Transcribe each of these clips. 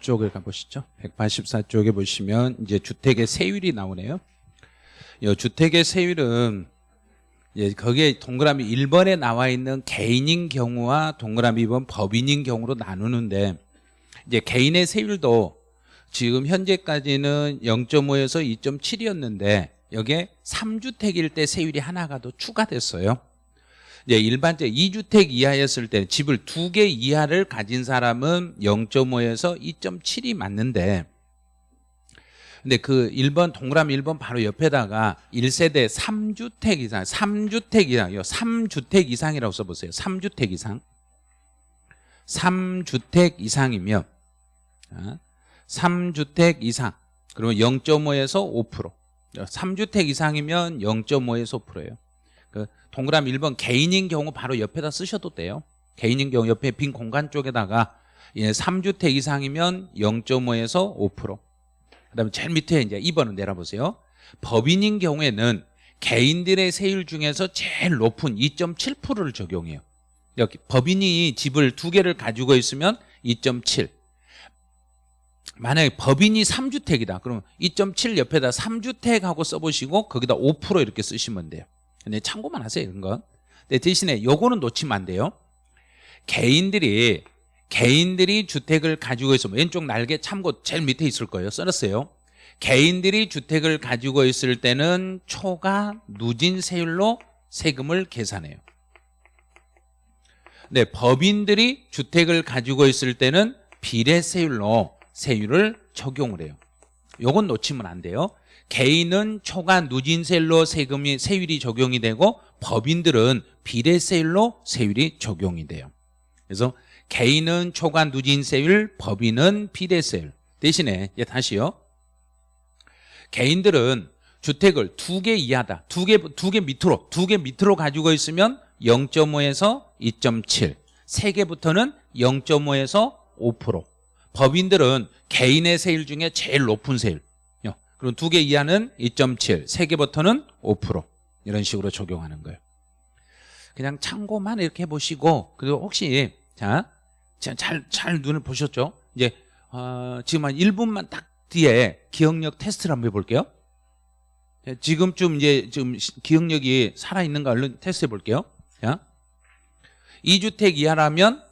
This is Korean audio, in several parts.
184쪽을 가보시죠. 184쪽에 보시면 이제 주택의 세율이 나오네요. 이 주택의 세율은 예, 거기에 동그라미 1번에 나와 있는 개인인 경우와 동그라미 2번 법인인 경우로 나누는데 이제 개인의 세율도 지금 현재까지는 0.5에서 2.7이었는데 여기에 3주택일 때 세율이 하나가 더 추가됐어요. 이제 일반적 2주택 이하였을 때 집을 두 개 이하를 가진 사람은 0.5에서 2.7이 맞는데 근데 그 1번 동그라미 1번 바로 옆에다가 1세대 3주택 이상 3주택 이상이요 3주택 이상이라고 써보세요. 3주택 이상. 3주택 이상이면 3주택 이상. 그러면 0.5에서 5% 3주택 이상이면 0.5에서 5%예요. 그 동그라미 1번 개인인 경우 바로 옆에다 쓰셔도 돼요. 개인인 경우 옆에 빈 공간 쪽에다가 3주택 이상이면 0.5에서 5% 그다음에 제일 밑에 이제 2번은 내려보세요. 법인인 경우에는 개인들의 세율 중에서 제일 높은 2.7%를 적용해요. 여기 법인이 집을 두 개를 가지고 있으면 2.7 만약에 법인이 3주택이다. 그러면 2.7 옆에다 3주택하고 써보시고 거기다 5% 이렇게 쓰시면 돼요 근데 참고만 하세요 이런 건 근데 대신에 요거는 놓치면 안 돼요. 개인들이 개인들이 주택을 가지고 있으면 왼쪽 날개 참고 제일 밑에 있을 거예요. 써놨어요. 개인들이 주택을 가지고 있을 때는 초과 누진 세율로 세금을 계산해요. 네, 법인들이 주택을 가지고 있을 때는 비례세율로 세율을 적용을 해요. 요건 놓치면 안 돼요 개인은 초과 누진세율로 세금이 세율이 적용이 되고 법인들은 비례세율로 세율이 적용이 돼요. 그래서 개인은 초과 누진세율 법인은 비례세율 대신에 이제 다시요. 개인들은 주택을 두 개 이하다 두 개 두 개 밑으로 두 개 밑으로 가지고 있으면 0.5에서 2.7 세 개부터는 0.5에서 5% 법인들은 개인의 세율 중에 제일 높은 세율 그럼 두 개 이하는 2.7, 세 개부터는 5% 이런 식으로 적용하는 거예요. 그냥 참고만 이렇게 해보시고 그리고 혹시 자, 잘, 잘 눈을 보셨죠? 이제 어, 지금 한 1분만 딱 뒤에 기억력 테스트를 한번 해볼게요. 지금쯤 이제 지금 기억력이 살아있는가 얼른 테스트 해볼게요. 자, 2주택 이하라면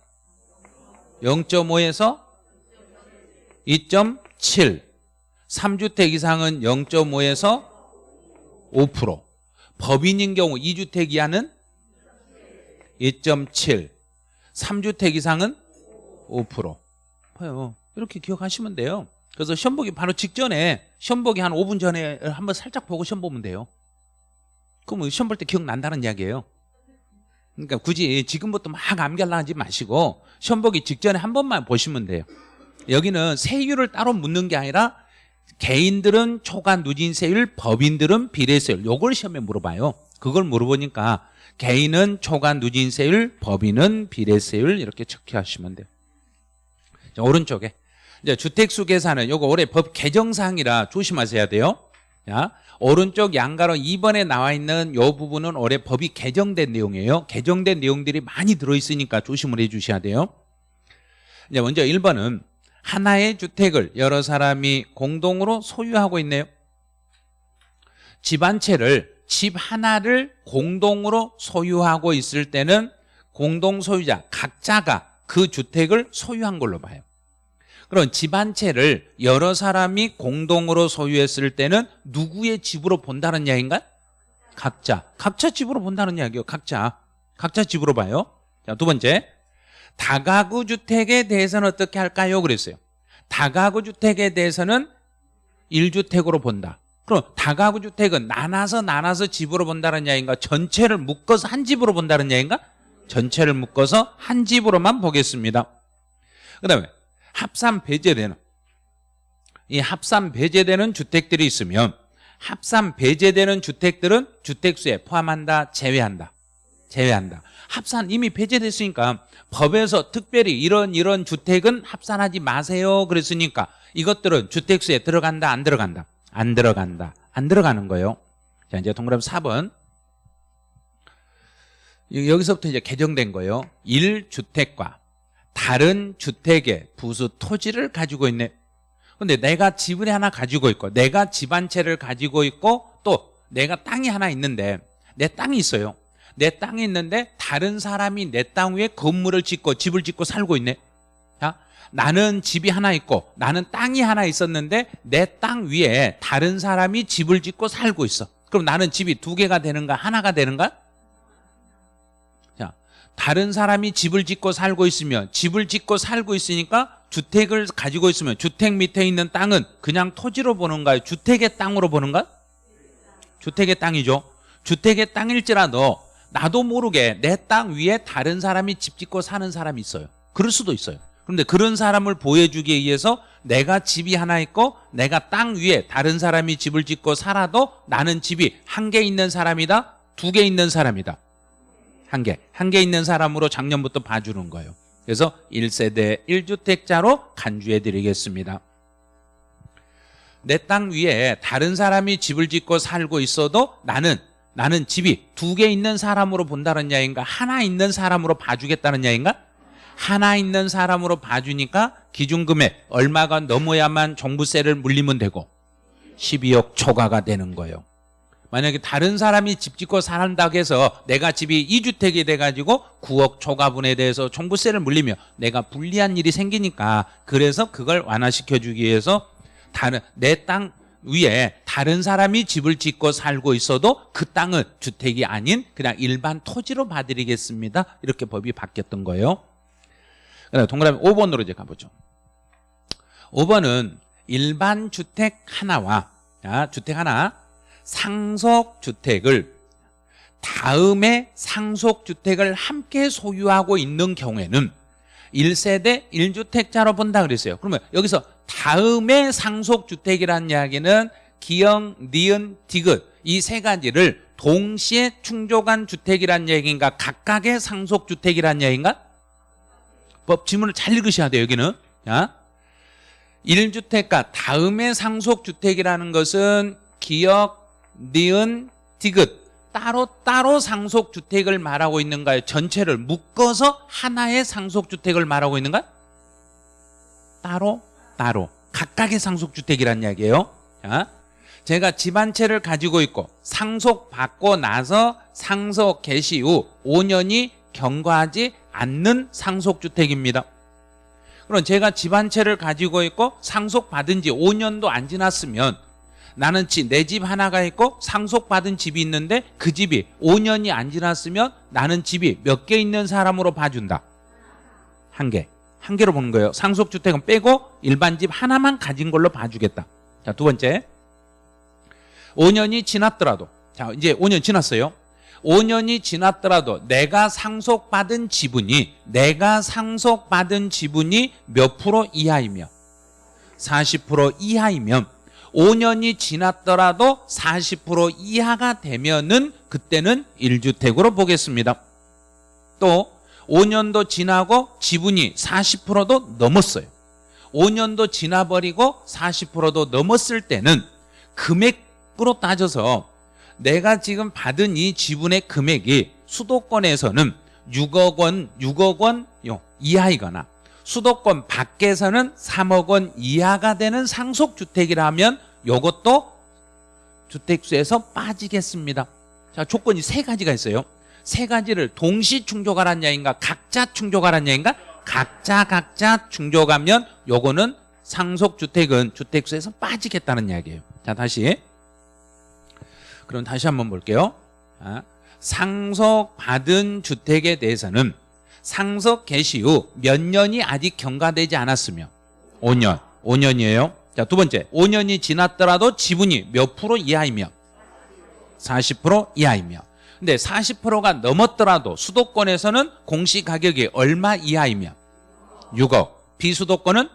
0.5에서 2.7 3주택 이상은 0.5에서 5% 법인인 경우 2주택 이하는 2.7 3주택 이상은 5% 봐요. 이렇게 기억하시면 돼요. 그래서 시험 보기 바로 직전에 시험 보기 한 5분 전에 한번 살짝 보고 시험 보면 돼요. 그럼 시험 볼 때 기억난다는 이야기예요. 그러니까 굳이 지금부터 막 암기하려 하지 마시고 시험 보기 직전에 한 번만 보시면 돼요. 여기는 세율을 따로 묻는 게 아니라 개인들은 초과 누진세율, 법인들은 비례세율. 요걸 시험에 물어봐요. 그걸 물어보니까 개인은 초과 누진세율, 법인은 비례세율 이렇게 체크하시면 돼요. 자, 오른쪽에. 이제 주택수 계산은 요거 올해 법 개정사항이라 조심하셔야 돼요. 자, 오른쪽 양가로 2번에 나와 있는 요 부분은 올해 법이 개정된 내용이에요. 개정된 내용들이 많이 들어있으니까 조심을 해 주셔야 돼요. 이제 먼저 1번은 하나의 주택을 여러 사람이 공동으로 소유하고 있네요. 집 한 채를 집 하나를 공동으로 소유하고 있을 때는 공동 소유자 각자가 그 주택을 소유한 걸로 봐요. 그럼 집 한 채를 여러 사람이 공동으로 소유했을 때는 누구의 집으로 본다는 이야기인가? 각자. 각자 집으로 본다는 이야기요. 각자. 각자 집으로 봐요. 자 두 번째 다가구 주택에 대해서는 어떻게 할까요? 그랬어요. 다가구 주택에 대해서는 1주택으로 본다. 그럼 다가구 주택은 나눠서 나눠서 집으로 본다는 이야기인가? 전체를 묶어서 한 집으로 본다는 이야기인가? 전체를 묶어서 한 집으로만 보겠습니다. 그 다음에 합산 배제되는 이 합산 배제되는 주택들이 있으면 합산 배제되는 주택들은 주택수에 포함한다 제외한다 제외한다. 합산 이미 배제됐으니까 법에서 특별히 이런 이런 주택은 합산하지 마세요. 그랬으니까 이것들은 주택수에 들어간다 안 들어간다? 안 들어간다. 안 들어가는 거예요. 자 이제 동그라미 4번. 여기서부터 이제 개정된 거예요. 1주택과 다른 주택의 부수 토지를 가지고 있네. 근데 내가 집을 하나 가지고 있고 내가 집한 채를 가지고 있고 또 내가 땅이 하나 있는데 내 땅이 있어요. 내 땅이 있는데 다른 사람이 내 땅 위에 건물을 짓고 집을 짓고 살고 있네. 자, 나는 집이 하나 있고 나는 땅이 하나 있었는데 내 땅 위에 다른 사람이 집을 짓고 살고 있어. 그럼 나는 집이 두 개가 되는가 하나가 되는가? 자, 다른 사람이 집을 짓고 살고 있으면 집을 짓고 살고 있으니까 주택을 가지고 있으면 주택 밑에 있는 땅은 그냥 토지로 보는가요? 주택의 땅으로 보는가? 주택의 땅이죠. 주택의 땅일지라도 나도 모르게 내 땅 위에 다른 사람이 집 짓고 사는 사람이 있어요. 그럴 수도 있어요. 그런데 그런 사람을 보여주기 위해서 내가 집이 하나 있고 내가 땅 위에 다른 사람이 집을 짓고 살아도 나는 집이 한 개 있는 사람이다? 두 개 있는 사람이다? 한 개. 한 개 있는 사람으로 작년부터 봐주는 거예요. 그래서 1세대 1주택자로 간주해 드리겠습니다. 내 땅 위에 다른 사람이 집을 짓고 살고 있어도 나는 나는 집이 두 개 있는 사람으로 본다는 야인가? 하나 있는 사람으로 봐주겠다는 야인가? 하나 있는 사람으로 봐주니까 기준금액 얼마가 넘어야만 종부세를 물리면 되고 12억 초과가 되는 거예요. 만약에 다른 사람이 집 짓고 산다고 해서 내가 집이 2주택이 돼가지고 9억 초과분에 대해서 종부세를 물리면 내가 불리한 일이 생기니까 그래서 그걸 완화시켜주기 위해서 다른 내 땅 위에 다른 사람이 집을 짓고 살고 있어도 그 땅은 주택이 아닌 그냥 일반 토지로 봐드리겠습니다. 이렇게 법이 바뀌었던 거예요. 그다음 동그라미 5번으로 이제 가보죠. 5번은 일반 주택 하나와 자, 주택 하나 상속 주택을 다음에 상속 주택을 함께 소유하고 있는 경우에는 1세대 1주택자로 본다 그랬어요. 그러면 여기서 다음에 상속주택이라는 이야기는 기영, 니은, 디귿 이 세 가지를 동시에 충족한 주택이란 얘기인가 각각의 상속주택이란 얘기인가? 법 지문을 잘 읽으셔야 돼요 여기는. 자, 1주택과 다음에 상속주택이라는 것은 기역, 니은, 디귿 따로따로 상속주택을 말하고 있는가요? 전체를 묶어서 하나의 상속주택을 말하고 있는가? 따로 따로 각각의 상속주택이란 이야기예요 자, 제가 집 한 채를 가지고 있고 상속받고 나서 상속 개시 후 5년이 경과하지 않는 상속주택입니다 그럼 제가 집 한 채를 가지고 있고 상속받은 지 5년도 안 지났으면 나는 내 집 하나가 있고 상속받은 집이 있는데 그 집이 5년이 안 지났으면 나는 집이 몇 개 있는 사람으로 봐준다. 한 개. 한 개로 보는 거예요. 상속주택은 빼고 일반 집 하나만 가진 걸로 봐주겠다. 자 두 번째. 5년이 지났더라도. 자 이제 5년 지났어요. 5년이 지났더라도 내가 상속받은 지분이 내가 상속받은 지분이 몇 프로 이하이며? 40% 이하이면 5년이 지났더라도 40% 이하가 되면은 그때는 1주택으로 보겠습니다. 또 5년도 지나고 지분이 40%도 넘었어요. 5년도 지나버리고 40%도 넘었을 때는 금액으로 따져서 내가 지금 받은 이 지분의 금액이 수도권에서는 6억 원, 6억 원 이하이거나 수도권 밖에서는 3억 원 이하가 되는 상속주택이라면 이것도 주택수에서 빠지겠습니다. 자 조건이 세 가지가 있어요. 세 가지를 동시 충족하라는 야인가 각자 충족하라는 야인가? 각자 각자 충족하면 요거는 상속주택은 주택수에서 빠지겠다는 이야기예요. 자 다시. 그럼 다시 한번 볼게요. 자, 상속받은 주택에 대해서는 상속 개시 후 몇 년이 아직 경과되지 않았으며? 5년. 5년이에요 자 두 번째. 5년이 지났더라도 지분이 몇 프로 이하이며? 40% 이하이며. 근데 40%가 넘었더라도 수도권에서는 공시가격이 얼마 이하이며? 6억. 비수도권은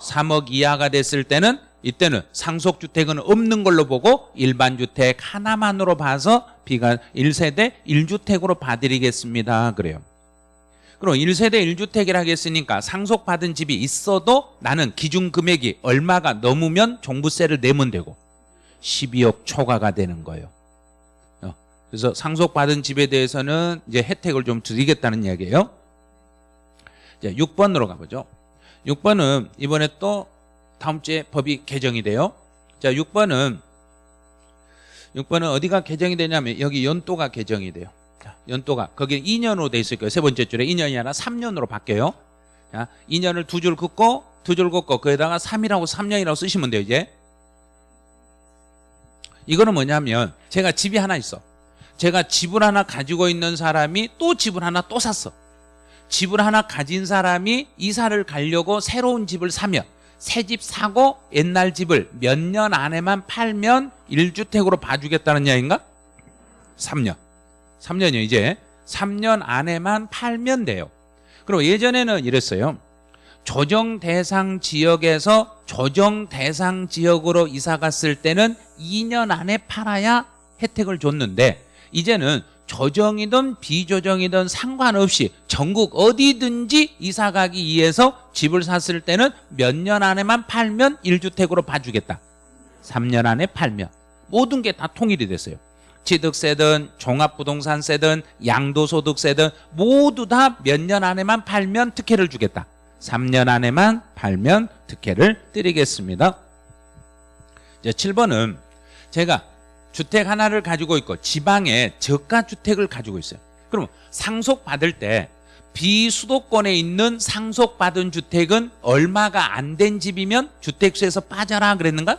3억 이하가 됐을 때는 이때는 상속주택은 없는 걸로 보고 일반주택 하나만으로 봐서 비가 1세대 1주택으로 봐드리겠습니다. 그래요 그럼 1세대 1주택이라 했으니까 상속받은 집이 있어도 나는 기준 금액이 얼마가 넘으면 종부세를 내면 되고 12억 초과가 되는 거예요 그래서 상속받은 집에 대해서는 이제 혜택을 좀 드리겠다는 이야기예요. 이제 6번으로 가보죠. 6번은 이번에 또 다음 주에 법이 개정이 돼요. 자, 6번은 6번은 어디가 개정이 되냐면 여기 연도가 개정이 돼요. 자, 연도가 거기 2년으로 돼 있을 거예요. 세 번째 줄에 2년이 아니라 3년으로 바뀌어요. 자, 2년을 두 줄 긋고 두 줄 긋고 거기다가 3이라고 3년이라고 쓰시면 돼요, 이제. 이거는 뭐냐면 제가 집이 하나 있어. 제가 집을 하나 가지고 있는 사람이 또 집을 하나 또 샀어. 집을 하나 가진 사람이 이사를 가려고 새로운 집을 사면 새 집 사고 옛날 집을 몇 년 안에만 팔면 1주택으로 봐주겠다는 이야기인가? 3년. 3년이요 이제. 3년 안에만 팔면 돼요. 그리고 예전에는 이랬어요. 조정 대상 지역에서 조정 대상 지역으로 이사 갔을 때는 2년 안에 팔아야 혜택을 줬는데 이제는 조정이든 비조정이든 상관없이 전국 어디든지 이사 가기 위해서 집을 샀을 때는 몇 년 안에만 팔면 1주택으로 봐주겠다. 3년 안에 팔면 모든 게 다 통일이 됐어요. 취득세든 종합부동산세든 양도소득세든 모두 다 몇 년 안에만 팔면 특혜를 주겠다. 3년 안에만 팔면 특혜를 드리겠습니다. 이제 7번은 제가 주택 하나를 가지고 있고 지방에 저가 주택을 가지고 있어요. 그럼 상속 받을 때 비수도권에 있는 상속받은 주택은 얼마가 안 된 집이면 주택수에서 빠져라 그랬는가?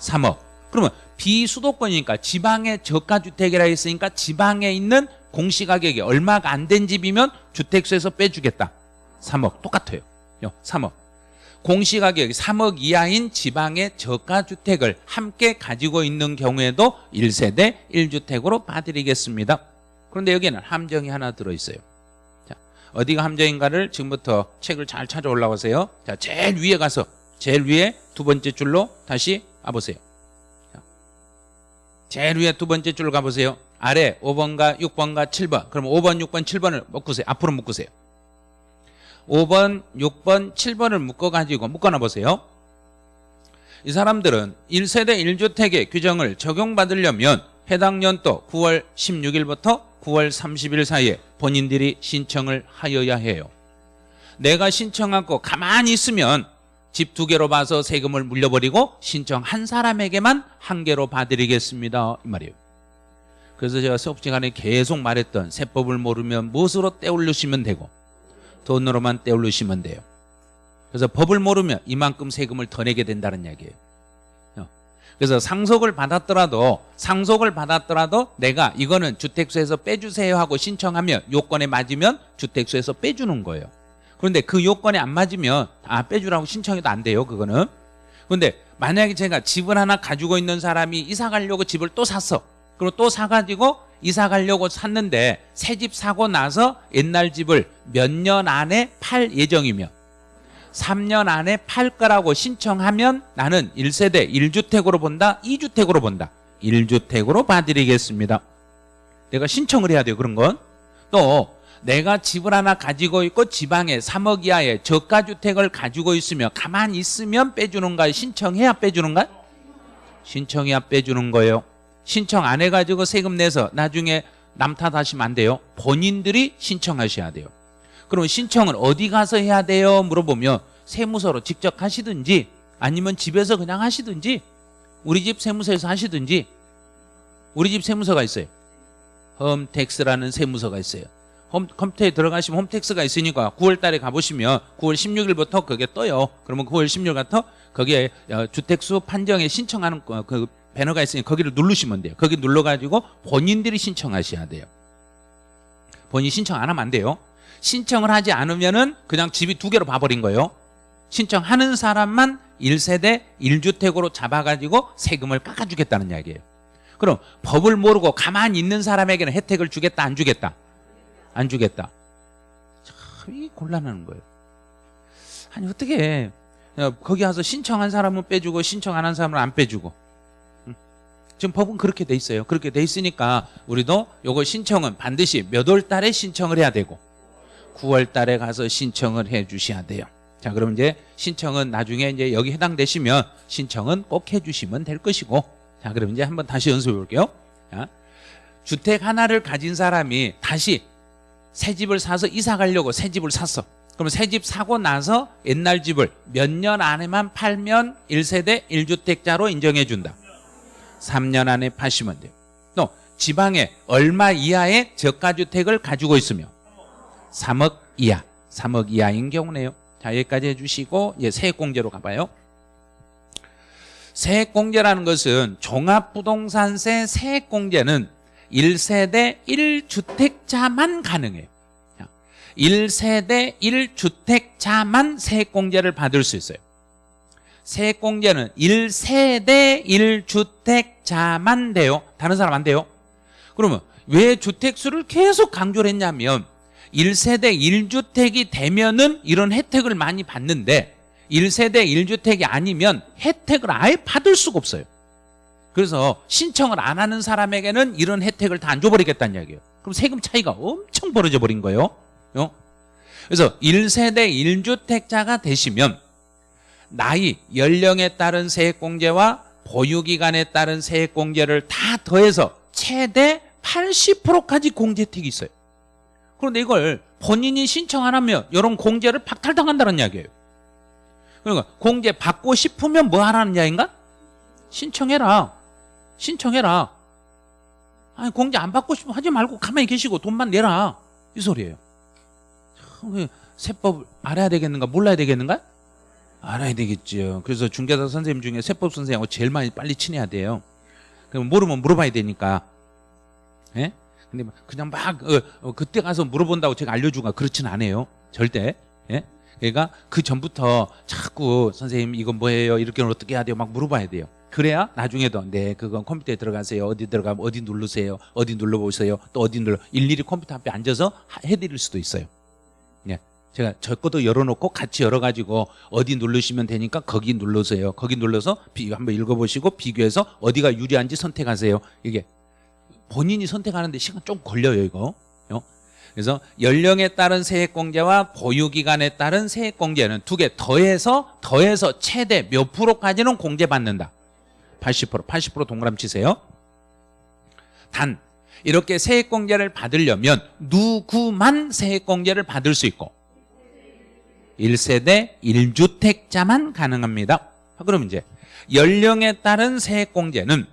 3억. 그러면 비수도권이니까 지방의 저가 주택이라 했으니까 지방에 있는 공시가격이 얼마가 안 된 집이면 주택수에서 빼주겠다. 3억 똑같아요. 3억. 공시가격이 3억 이하인 지방의 저가주택을 함께 가지고 있는 경우에도 1세대 1주택으로 봐드리겠습니다. 그런데 여기는 함정이 하나 들어있어요. 자, 어디가 함정인가를 지금부터 책을 잘 찾아 올라오세요. 자, 제일 위에 가서 제일 위에 두 번째 줄로 다시 와보세요. 자, 제일 위에 두 번째 줄 가보세요. 아래 5번과 6번과 7번. 그럼 5번, 6번, 7번을 묶으세요. 앞으로 묶으세요. 5번, 6번, 7번을 묶어가지고 묶어놔 보세요. 이 사람들은 1세대 1주택의 규정을 적용받으려면 해당 연도 9월 16일부터 9월 30일 사이에 본인들이 신청을 하여야 해요. 내가 신청하고 가만히 있으면 집 두 개로 봐서 세금을 물려버리고 신청 한 사람에게만 한 개로 봐드리겠습니다. 이 말이에요. 그래서 제가 수업 시간에 계속 말했던 세법을 모르면 무엇으로 떼올리시면 되고 돈으로만 떼올리시면 돼요. 그래서 법을 모르면 이만큼 세금을 더 내게 된다는 이야기예요. 어. 그래서 상속을 받았더라도 상속을 받았더라도 내가 이거는 주택수에서 빼주세요 하고 신청하면 요건에 맞으면 주택수에서 빼주는 거예요. 그런데 그 요건에 안 맞으면 아 빼주라고 신청해도 안 돼요. 그거는. 그런데 만약에 제가 집을 하나 가지고 있는 사람이 이사 가려고 집을 또 샀어. 그리고 또 사가지고 이사 가려고 샀는데 새 집 사고 나서 옛날 집을 몇 년 안에 팔 예정이며 3년 안에 팔 거라고 신청하면 나는 1세대 1주택으로 본다 2주택으로 본다 1주택으로 봐드리겠습니다 내가 신청을 해야 돼요 그런 건또 내가 집을 하나 가지고 있고 지방에 3억 이하의 저가주택을 가지고 있으며 가만히 있으면 빼주는가 신청해야 빼주는가 신청해야 빼주는 거예요 신청 안 해가지고 세금 내서 나중에 남 탓하시면 안 돼요. 본인들이 신청하셔야 돼요. 그럼 신청을 어디 가서 해야 돼요? 물어보면 세무서로 직접 하시든지 아니면 집에서 그냥 하시든지 우리 집 세무서에서 하시든지 우리 집 세무서가 있어요. 홈택스라는 세무서가 있어요. 홈, 컴퓨터에 들어가시면 홈택스가 있으니까 9월 달에 가보시면 9월 16일부터 그게 떠요. 그러면 9월 16일부터 거기에 어, 주택수 판정에 신청하는 그 배너가 있으니 거기를 누르시면 돼요. 거기 눌러가지고 본인들이 신청하셔야 돼요. 본인 신청 안 하면 안 돼요. 신청을 하지 않으면은 그냥 집이 두 개로 봐버린 거예요. 신청하는 사람만 1세대 1주택으로 잡아가지고 세금을 깎아주겠다는 이야기예요. 그럼 법을 모르고 가만히 있는 사람에게는 혜택을 주겠다 안 주겠다? 안 주겠다. 참 곤란한 거예요. 아니 어떻게 거기 가서 신청한 사람은 빼주고 신청 안 한 사람은 안 빼주고 지금 법은 그렇게 돼 있어요. 그렇게 돼 있으니까 우리도 요거 신청은 반드시 몇 월 달에 신청을 해야 되고 9월 달에 가서 신청을 해 주셔야 돼요. 자, 그럼 이제 신청은 나중에 이제 여기 해당되시면 신청은 꼭 해 주시면 될 것이고 자, 그럼 이제 한번 다시 연습해 볼게요. 자, 주택 하나를 가진 사람이 다시 새 집을 사서 이사 가려고 새 집을 샀어. 그럼 새 집 사고 나서 옛날 집을 몇 년 안에만 팔면 1세대 1주택자로 인정해 준다. 3년 안에 파시면 돼요. 또 지방에 얼마 이하의 저가주택을 가지고 있으며 3억 이하, 3억 이하인 경우네요. 자 여기까지 해주시고 이제 세액공제로 가봐요. 세액공제라는 것은 종합부동산세 세액공제는 1세대 1주택자만 가능해요. 1세대 1주택자만 세액공제를 받을 수 있어요. 세액공제는 1세대 1주택자만 돼요. 다른 사람 안 돼요. 그러면 왜 주택수를 계속 강조를 했냐면 1세대 1주택이 되면은 이런 혜택을 많이 받는데 1세대 1주택이 아니면 혜택을 아예 받을 수가 없어요. 그래서 신청을 안 하는 사람에게는 이런 혜택을 다 안 줘버리겠다는 이야기예요. 그럼 세금 차이가 엄청 벌어져 버린 거예요. 어? 그래서 1세대 1주택자가 되시면 나이, 연령에 따른 세액공제와 보유기간에 따른 세액공제를 다 더해서 최대 80%까지 공제 혜택이 있어요. 그런데 이걸 본인이 신청 안 하면 이런 공제를 박탈당한다는 이야기예요. 그러니까 공제 받고 싶으면 뭐 하라는 이야기인가? 신청해라. 신청해라. 아니 공제 안 받고 싶으면 하지 말고 가만히 계시고 돈만 내라. 이 소리예요. 참, 그 세법 알아야 되겠는가 몰라야 되겠는가? 알아야 되겠죠. 그래서 중개사 선생님 중에 세법 선생님하고 제일 많이 빨리 친해야 돼요. 그럼 모르면 물어봐야 되니까. 예? 근데 막 그냥 막 어, 어, 그때 가서 물어본다고 제가 알려주가 그렇진 않아요. 절대. 예? 그러니까 그 전부터 자꾸 선생님 이건 뭐예요? 이렇게 어떻게 해야 돼요? 막 물어봐야 돼요. 그래야 나중에도 네 그건 컴퓨터에 들어가세요. 어디 들어가면 어디 누르세요. 어디 눌러보세요. 또 어디 눌러 일일이 컴퓨터 앞에 앉아서 하- 해드릴 수도 있어요. 예. 제가 저 것도 열어놓고 같이 열어가지고 어디 누르시면 되니까 거기 눌러세요. 거기 눌러서 비, 한번 읽어보시고 비교해서 어디가 유리한지 선택하세요. 이게 본인이 선택하는데 시간 좀 걸려요 이거. 어? 그래서 연령에 따른 세액공제와 보유기간에 따른 세액공제는 두 개 더해서 더해서 최대 몇 프로까지는 공제받는다. 80% 80% 동그라미 치세요. 단 이렇게 세액공제를 받으려면 누구만 세액공제를 받을 수 있고 1세대 1주택자만 가능합니다. 그럼 이제 연령에 따른 세액공제는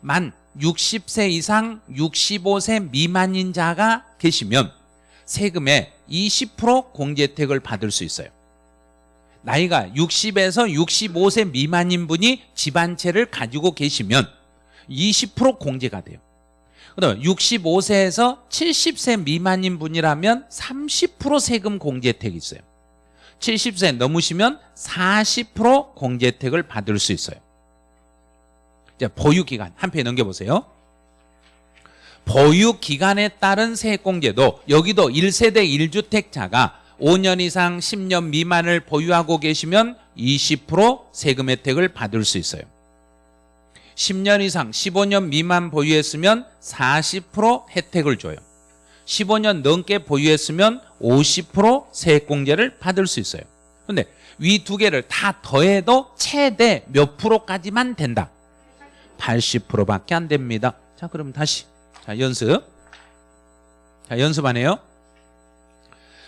만 60세 이상 65세 미만인 자가 계시면 세금의 20% 공제 혜택을 받을 수 있어요. 나이가 60에서 65세 미만인 분이 집한 채를 가지고 계시면 20% 공제가 돼요. 그다음에 65세에서 70세 미만인 분이라면 30% 세금 공제 혜택이 있어요. 70세 넘으시면 40% 공제 혜택을 받을 수 있어요. 자, 보유 기간 한 페이지 넘겨 보세요. 보유 기간에 따른 세액공제도 여기도 1세대 1주택자가 5년 이상 10년 미만을 보유하고 계시면 20% 세금 혜택을 받을 수 있어요. 10년 이상 15년 미만 보유했으면 40% 혜택을 줘요. 15년 넘게 보유했으면 50% 세액공제를 받을 수 있어요. 근데 위 두 개를 다 더해도 최대 몇 프로까지만 된다. 80%밖에 안 됩니다. 자, 그럼 다시. 자, 연습. 자, 연습 안 해요?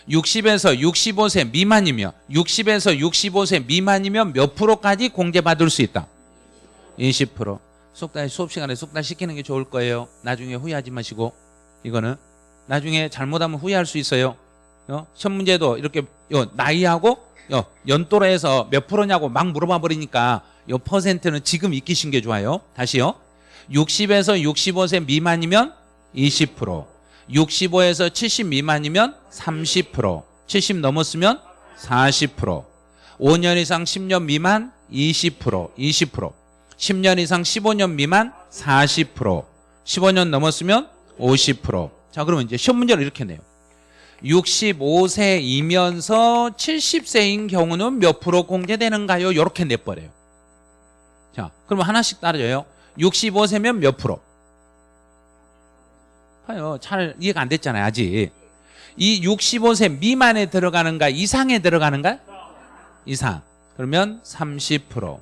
60에서 65세 미만이면 60에서 65세 미만이면 몇 프로까지 공제받을 수 있다? 20%. 속단 수업 시간에 속단 시키는 게 좋을 거예요. 나중에 후회하지 마시고 이거는 나중에 잘못하면 후회할 수 있어요. 어? 시험 문제도 이렇게 요 나이하고 요 연도로 해서 몇 프로냐고 막 물어봐 버리니까 요 퍼센트는 지금 익히신 게 좋아요. 다시요. 60에서 65세 미만이면 20%, 65에서 70 미만이면 30%, 70 넘었으면 40%, 5년 이상 10년 미만 20%, 20%, 10년 이상 15년 미만 40%, 15년 넘었으면 50%. 자, 그러면 이제 시험 문제를 이렇게 내요. 65세이면서 70세인 경우는 몇 프로 공제되는가요? 이렇게 내버려요. 자, 그러면 하나씩 따져요. 65세면 몇 프로? 봐요. 잘 이해가 안 됐잖아요, 아직. 이 65세 미만에 들어가는가, 이상에 들어가는가? 이상. 그러면 30%.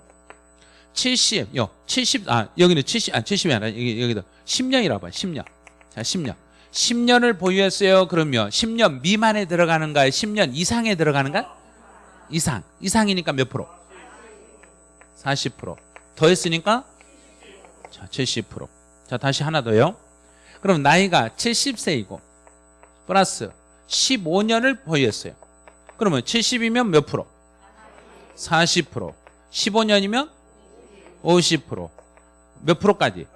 70, 요, 70, 아, 여기는 70, 아, 70이 아니라, 여기, 여기도 10년이라고 봐요, 10년. 자, 10년. 10년을 보유했어요. 그러면 10년 미만에 들어가는가요? 10년 이상에 들어가는가? 이상. 이상이니까 몇 프로? 40%. 더했으니까 자, 70%. 자, 다시 하나 더요. 그럼 나이가 70세이고 플러스 15년을 보유했어요. 그러면 70이면 몇 프로? 40%. 15년이면 50%. 몇 프로까지?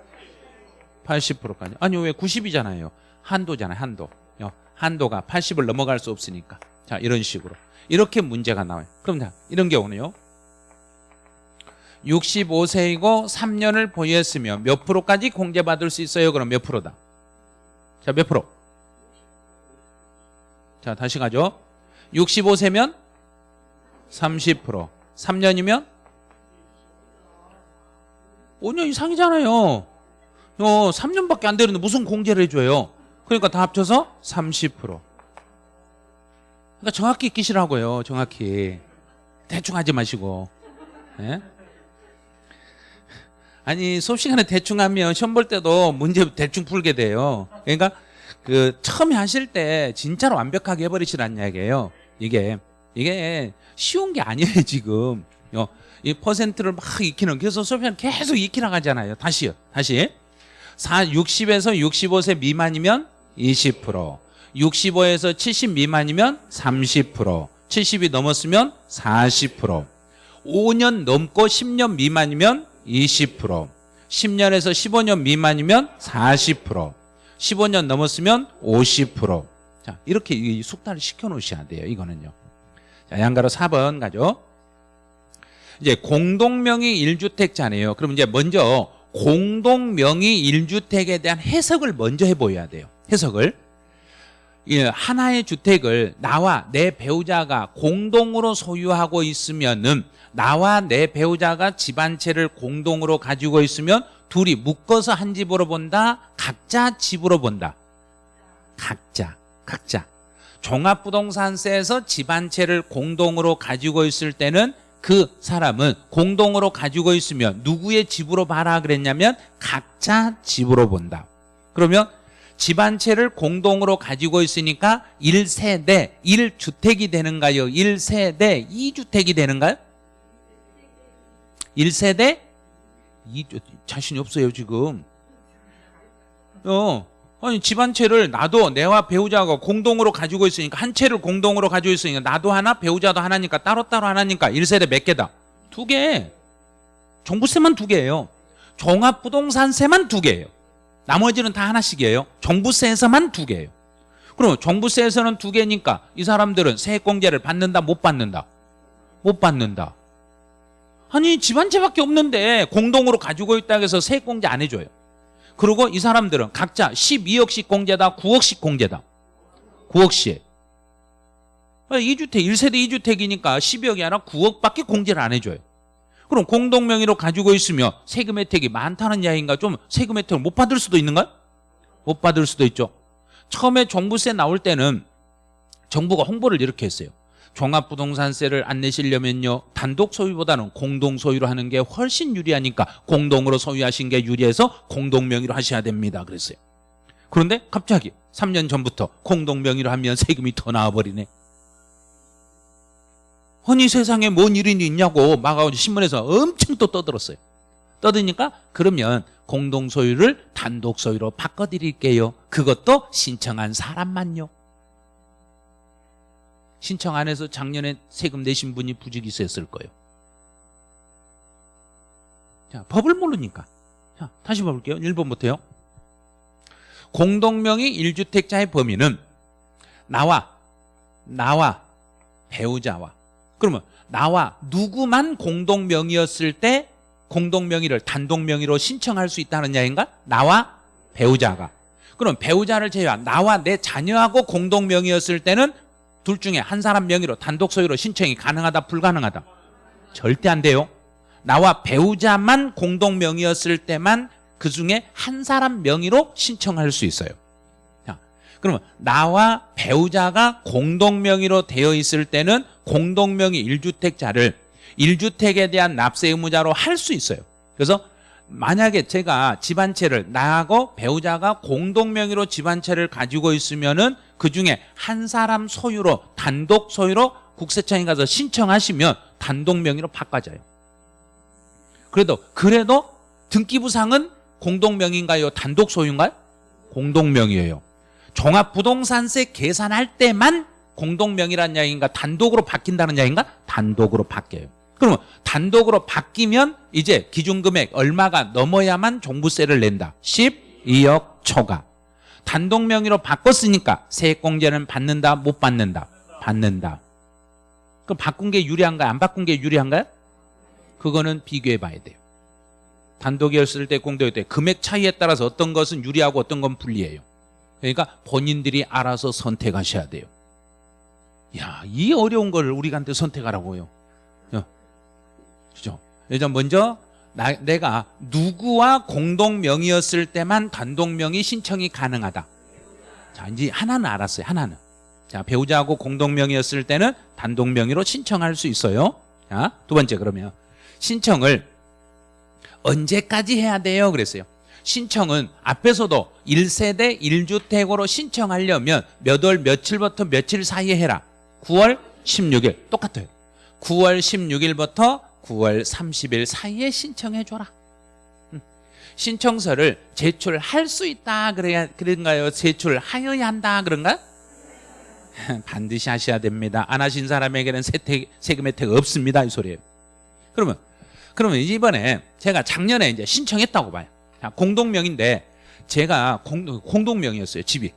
80%까지. 아니 왜 90이잖아요. 한도잖아요. 한도. 어, 한도가 80을 넘어갈 수 없으니까. 자 이런 식으로. 이렇게 문제가 나와요. 그럼 자 이런 경우는요. 65세이고 3년을 보유했으면 몇 프로까지 공제받을 수 있어요? 그럼 몇 프로다? 자 몇 프로? 자 다시 가죠. 65세면 30% 3년이면? 5년 이상이잖아요. 어, 3년밖에 안 되는데 무슨 공제를 해줘요? 그러니까 다 합쳐서 30% 그러니까 정확히 끼시라고요 정확히. 대충 하지 마시고. 예? 아니 수업 시간에 대충 하면 시험 볼 때도 문제 대충 풀게 돼요. 그러니까 그 처음에 하실 때 진짜로 완벽하게 해버리시라는 이야기예요. 이게 이게 쉬운 게 아니에요 지금. 어, 이 퍼센트를 막 익히는 그래서 수업시간 계속 익히라 가잖아요. 다시요 다시. 4, 60에서 65세 미만이면 20% 65에서 70 미만이면 30% 70이 넘었으면 40% 5년 넘고 10년 미만이면 20% 10년에서 15년 미만이면 40% 15년 넘었으면 50% 자, 이렇게 이 숙달을 시켜 놓으셔야 돼요. 이거는요. 자, 양가로 4번 가죠. 이제 공동명의 1주택자네요. 그럼 이제 먼저 공동명의 1주택에 대한 해석을 먼저 해 보여야 돼요. 해석을. 예, 하나의 주택을 나와 내 배우자가 공동으로 소유하고 있으면은 나와 내 배우자가 집한 채를 공동으로 가지고 있으면 둘이 묶어서 한 집으로 본다. 각자 집으로 본다. 각자, 각자. 종합부동산세에서 집한 채를 공동으로 가지고 있을 때는 그 사람은 공동으로 가지고 있으면 누구의 집으로 봐라 그랬냐면 각자 집으로 본다. 그러면 집한 채를 공동으로 가지고 있으니까 1세대 1주택이 되는가요? 1세대 2주택이 되는가요? 1세대? 2 자신이 없어요 지금. 어 아니 집한 채를 나도 내와 배우자가 공동으로 가지고 있으니까 한 채를 공동으로 가지고 있으니까 나도 하나 배우자도 하나니까 따로따로 하나니까 1세대 몇 개다? 두 개. 종부세만 두 개예요. 종합부동산세만 두 개예요. 나머지는 다 하나씩이에요. 종부세에서만 두 개예요. 그럼 종부세에서는 두 개니까 이 사람들은 세액공제를 받는다 못 받는다? 못 받는다 아니 집 한 채밖에 없는데 공동으로 가지고 있다고 해서 세액 공제 안 해줘요. 그리고 이 사람들은 각자 12억씩 공제다 9억씩 공제다. 9억씩. 2주택 1세대 2주택이니까 12억이 아니라 9억밖에 공제를 안 해줘요. 그럼 공동 명의로 가지고 있으면 세금 혜택이 많다는 이야기인가? 좀 세금 혜택을 못 받을 수도 있는가? 못 받을 수도 있죠. 처음에 종부세 나올 때는 정부가 홍보를 이렇게 했어요 종합부동산세를 안 내시려면요 단독 소유보다는 공동 소유로 하는 게 훨씬 유리하니까 공동으로 소유하신 게 유리해서 공동 명의로 하셔야 됩니다. 그랬어요. 그런데 갑자기 3년 전부터 공동 명의로 하면 세금이 더 나와버리네. 아니 세상에 뭔 일이 있냐고 막 신문에서 엄청 또 떠들었어요. 떠드니까 그러면 공동 소유를 단독 소유로 바꿔드릴게요. 그것도 신청한 사람만요 신청 안 해서 작년에 세금 내신 분이 있었을 거예요. 자, 법을 모르니까. 자, 다시 봐볼게요. 1번부터요. 공동명의 1주택자의 범위는 나와, 나와, 배우자와. 그러면 나와 누구만 공동명의였을 때 공동명의를 단독명의로 신청할 수 있다는 이야기인가? 나와 배우자가. 그럼 배우자를 제외한 나와 내 자녀하고 공동명의였을 때는 둘 중에 한 사람 명의로 단독 소유로 신청이 가능하다 불가능하다? 절대 안 돼요. 나와 배우자만 공동 명의였을 때만 그 중에 한 사람 명의로 신청할 수 있어요. 자, 그러면 나와 배우자가 공동 명의로 되어 있을 때는 공동 명의 1주택자를 1주택에 대한 납세 의무자로 할 수 있어요. 그래서 만약에 제가 집안채를 나하고 배우자가 공동 명의로 집안채를 가지고 있으면은 그 중에 한 사람 소유로 단독 소유로 국세청에 가서 신청하시면 단독 명의로 바꿔져요. 그래도 그래도 등기부상은 공동명의인가요? 단독 소유인가요? 공동명의예요. 종합부동산세 계산할 때만 공동명의란 이야기인가 단독으로 바뀐다는 이야기인가? 단독으로 바뀌어요. 그러면 단독으로 바뀌면 이제 기준금액 얼마가 넘어야만 종부세를 낸다. 12억 초과. 단독 명의로 바꿨으니까 세액공제는 받는다, 못 받는다? 받는다. 그럼 바꾼 게 유리한가요? 안 바꾼 게 유리한가요? 그거는 비교해 봐야 돼요. 단독이었을 때 공동일 때 금액 차이에 따라서 어떤 것은 유리하고 어떤 건 불리해요. 그러니까 본인들이 알아서 선택하셔야 돼요. 야, 이 어려운 걸 우리한테 선택하라고요. 그죠? 일단 먼저 나, 내가 누구와 공동 명의였을 때만 단독 명의 신청이 가능하다. 자, 이제 하나는 알았어요. 하나는. 자, 배우자하고 공동 명의였을 때는 단독 명의로 신청할 수 있어요. 자, 두 번째 그러면 신청을 언제까지 해야 돼요? 그랬어요. 신청은 앞에서도 1세대 1주택으로 신청하려면 몇 월 며칠부터 며칠 사이에 해라. 9월 16일 똑같아요. 9월 16일부터 9월 30일 사이에 신청해 줘라. 음. 신청서를 제출할 수 있다 그래야 그런가요? 제출하여야 한다 그런가? 반드시 하셔야 됩니다. 안 하신 사람에게는 세택, 세금 혜택 없습니다 이 소리예요. 그러면 그러면 이번에 제가 작년에 이제 신청했다고 봐요. 자, 공동명인데 제가 공, 공동명이었어요 집이.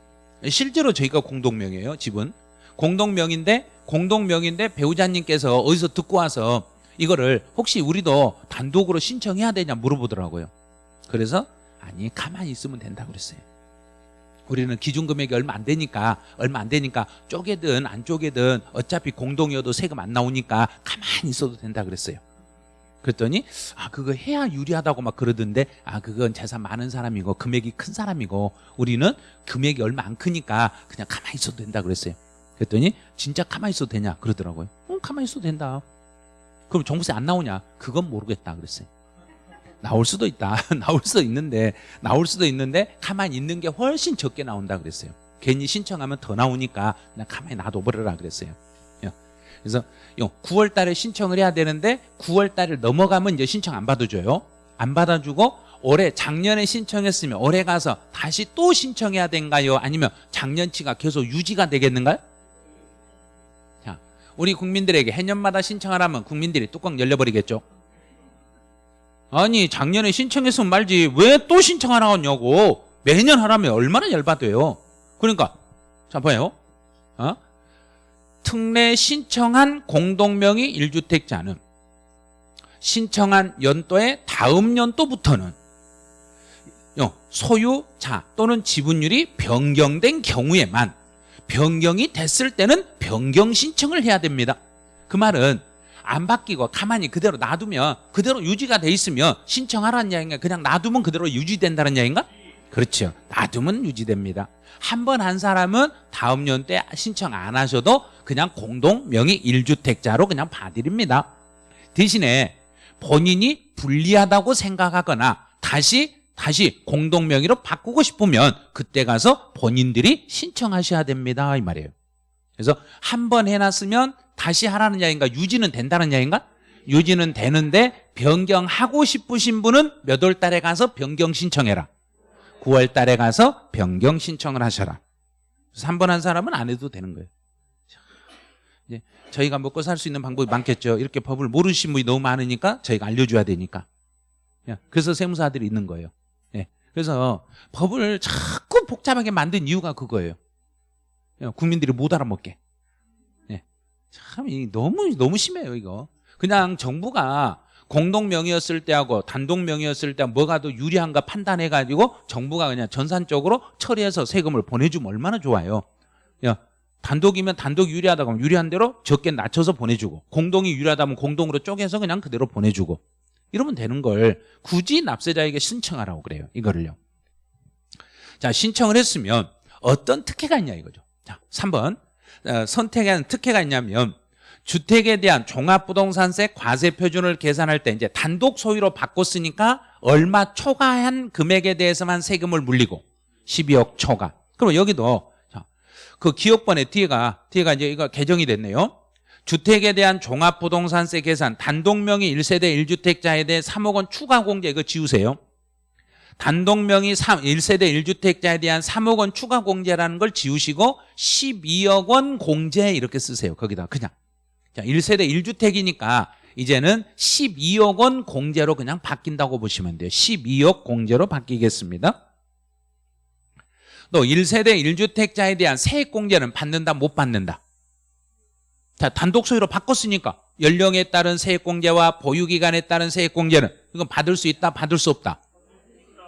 실제로 저희가 공동명이에요 집은. 공동명인데 공동명인데 배우자님께서 어디서 듣고 와서 이거를 혹시 우리도 단독으로 신청해야 되냐 물어보더라고요. 그래서 아니 가만히 있으면 된다고 그랬어요. 우리는 기준 금액이 얼마 안 되니까 얼마 안 되니까 쪼개든 안 쪼개든 어차피 공동이어도 세금 안 나오니까 가만히 있어도 된다 그랬어요. 그랬더니 아 그거 해야 유리하다고 막 그러던데 아 그건 재산 많은 사람이고 금액이 큰 사람이고 우리는 금액이 얼마 안 크니까 그냥 가만히 있어도 된다 그랬어요. 그랬더니 진짜 가만히 있어도 되냐 그러더라고요. 응 가만히 있어도 된다. 그럼 종부세 안 나오냐? 그건 모르겠다 그랬어요. 나올 수도 있다. 나올 수도 있는데 나올 수도 있는데 가만히 있는 게 훨씬 적게 나온다 그랬어요. 괜히 신청하면 더 나오니까 그냥 가만히 놔둬버려라 그랬어요. 예. 그래서 9월 달에 신청을 해야 되는데 9월 달을 넘어가면 이제 신청 안 받아줘요. 안 받아주고 올해 작년에 신청했으면 올해 가서 다시 또 신청해야 된가요? 아니면 작년치가 계속 유지가 되겠는가요? 자, 우리 국민들에게 해년마다 신청하라면 국민들이 뚜껑 열려버리겠죠. 아니 작년에 신청했으면 말지 왜 또 신청하라냐고 매년 하라면 얼마나 열받아요. 그러니까 자 봐요. 어? 특례 신청한 공동명의 1주택자는 신청한 연도의 다음 연도부터는 소유자 또는 지분율이 변경된 경우에만 변경이 됐을 때는 변경 신청을 해야 됩니다. 그 말은 안 바뀌고 가만히 그대로 놔두면 그대로 유지가 돼 있으면 신청하라는 이야기인가 그냥 놔두면 그대로 유지된다는 이야기인가? 그렇죠. 놔두면 유지됩니다. 한 번한 사람은 다음 년 때 신청 안 하셔도 그냥 공동 명의 1주택자로 그냥 봐드립니다. 대신에 본인이 불리하다고 생각하거나 다시 다시 공동 명의로 바꾸고 싶으면 그때 가서 본인들이 신청하셔야 됩니다 이 말이에요. 그래서 한 번 해놨으면 다시 하라는 이야기인가 유지는 된다는 이야기인가? 유지는 되는데 변경하고 싶으신 분은 몇 월 달에 가서 변경 신청해라. 9월 달에 가서 변경 신청을 하셔라. 3번 한 사람은 안 해도 되는 거예요. 저희가 먹고 살 수 있는 방법이 많겠죠. 이렇게 법을 모르신 분이 너무 많으니까 저희가 알려줘야 되니까. 예, 그래서 세무사들이 있는 거예요. 예, 그래서 법을 자꾸 복잡하게 만든 이유가 그거예요. 예, 국민들이 못 알아먹게. 예, 참 너무 너무 심해요 이거. 그냥 정부가 공동 명의였을 때하고 단독 명의였을 때 뭐가 더 유리한가 판단해가지고 정부가 그냥 전산적으로 처리해서 세금을 보내주면 얼마나 좋아요. 야, 단독이면 단독 유리하다고 하면 유리한 대로 적게 낮춰서 보내주고 공동이 유리하다면 공동으로 쪼개서 그냥 그대로 보내주고 이러면 되는 걸 굳이 납세자에게 신청하라고 그래요. 이거를요. 자, 신청을 했으면 어떤 특혜가 있냐 이거죠. 자, 3번 어, 선택한 특혜가 있냐면 주택에 대한 종합부동산세 과세 표준을 계산할 때 이제 단독 소유로 바꿨으니까 얼마 초과한 금액에 대해서만 세금을 물리고 12억 초과. 그럼 여기도 자, 그 기업번에 뒤에가 뒤에가 이제 이거 개정이 됐네요. 주택에 대한 종합부동산세 계산 단독 명의 1세대 1주택자에 대해 3억 원 추가 공제 이거 지우세요. 단독 명의 3, 1세대 1주택자에 대한 3억 원 추가 공제라는 걸 지우시고 12억 원 공제 이렇게 쓰세요. 거기다 그냥. 자, 1세대 1주택이니까 이제는 12억 원 공제로 그냥 바뀐다고 보시면 돼요. 12억 공제로 바뀌겠습니다. 또 1세대 1주택자에 대한 세액 공제는 받는다 못 받는다. 자, 단독 소유로 바꿨으니까 연령에 따른 세액 공제와 보유 기간에 따른 세액 공제는 이건 받을 수 있다, 받을 수 없다.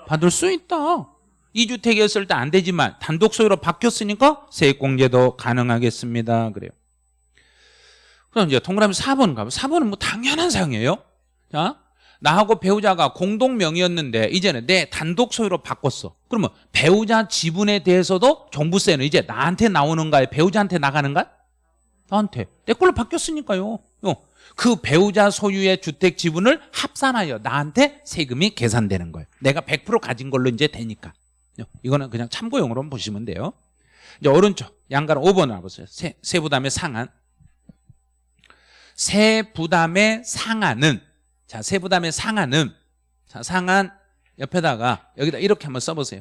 받을 수 있다. 2주택이었을 때 안 되지만 단독 소유로 바뀌었으니까 세액 공제도 가능하겠습니다. 그래요. 그럼 이제 동그라미 4번 가면 4번은 뭐 당연한 사항이에요. 자, 나하고 배우자가 공동 명의였는데 이제는 내 단독 소유로 바꿨어. 그러면 배우자 지분에 대해서도 종부세는 이제 나한테 나오는가요? 배우자한테 나가는가? 나한테. 내 걸로 바뀌었으니까요. 어. 그 배우자 소유의 주택 지분을 합산하여 나한테 세금이 계산되는 거예요. 내가 100% 가진 걸로 이제 되니까. 어, 이거는 그냥 참고용으로 보시면 돼요. 이제 오른쪽 양가로 5번 와보세요. 세, 세 부담의 상한. 세 부담의 상한은 자 세 부담의 상한은 자 상한 옆에다가 여기다 이렇게 한번 써보세요.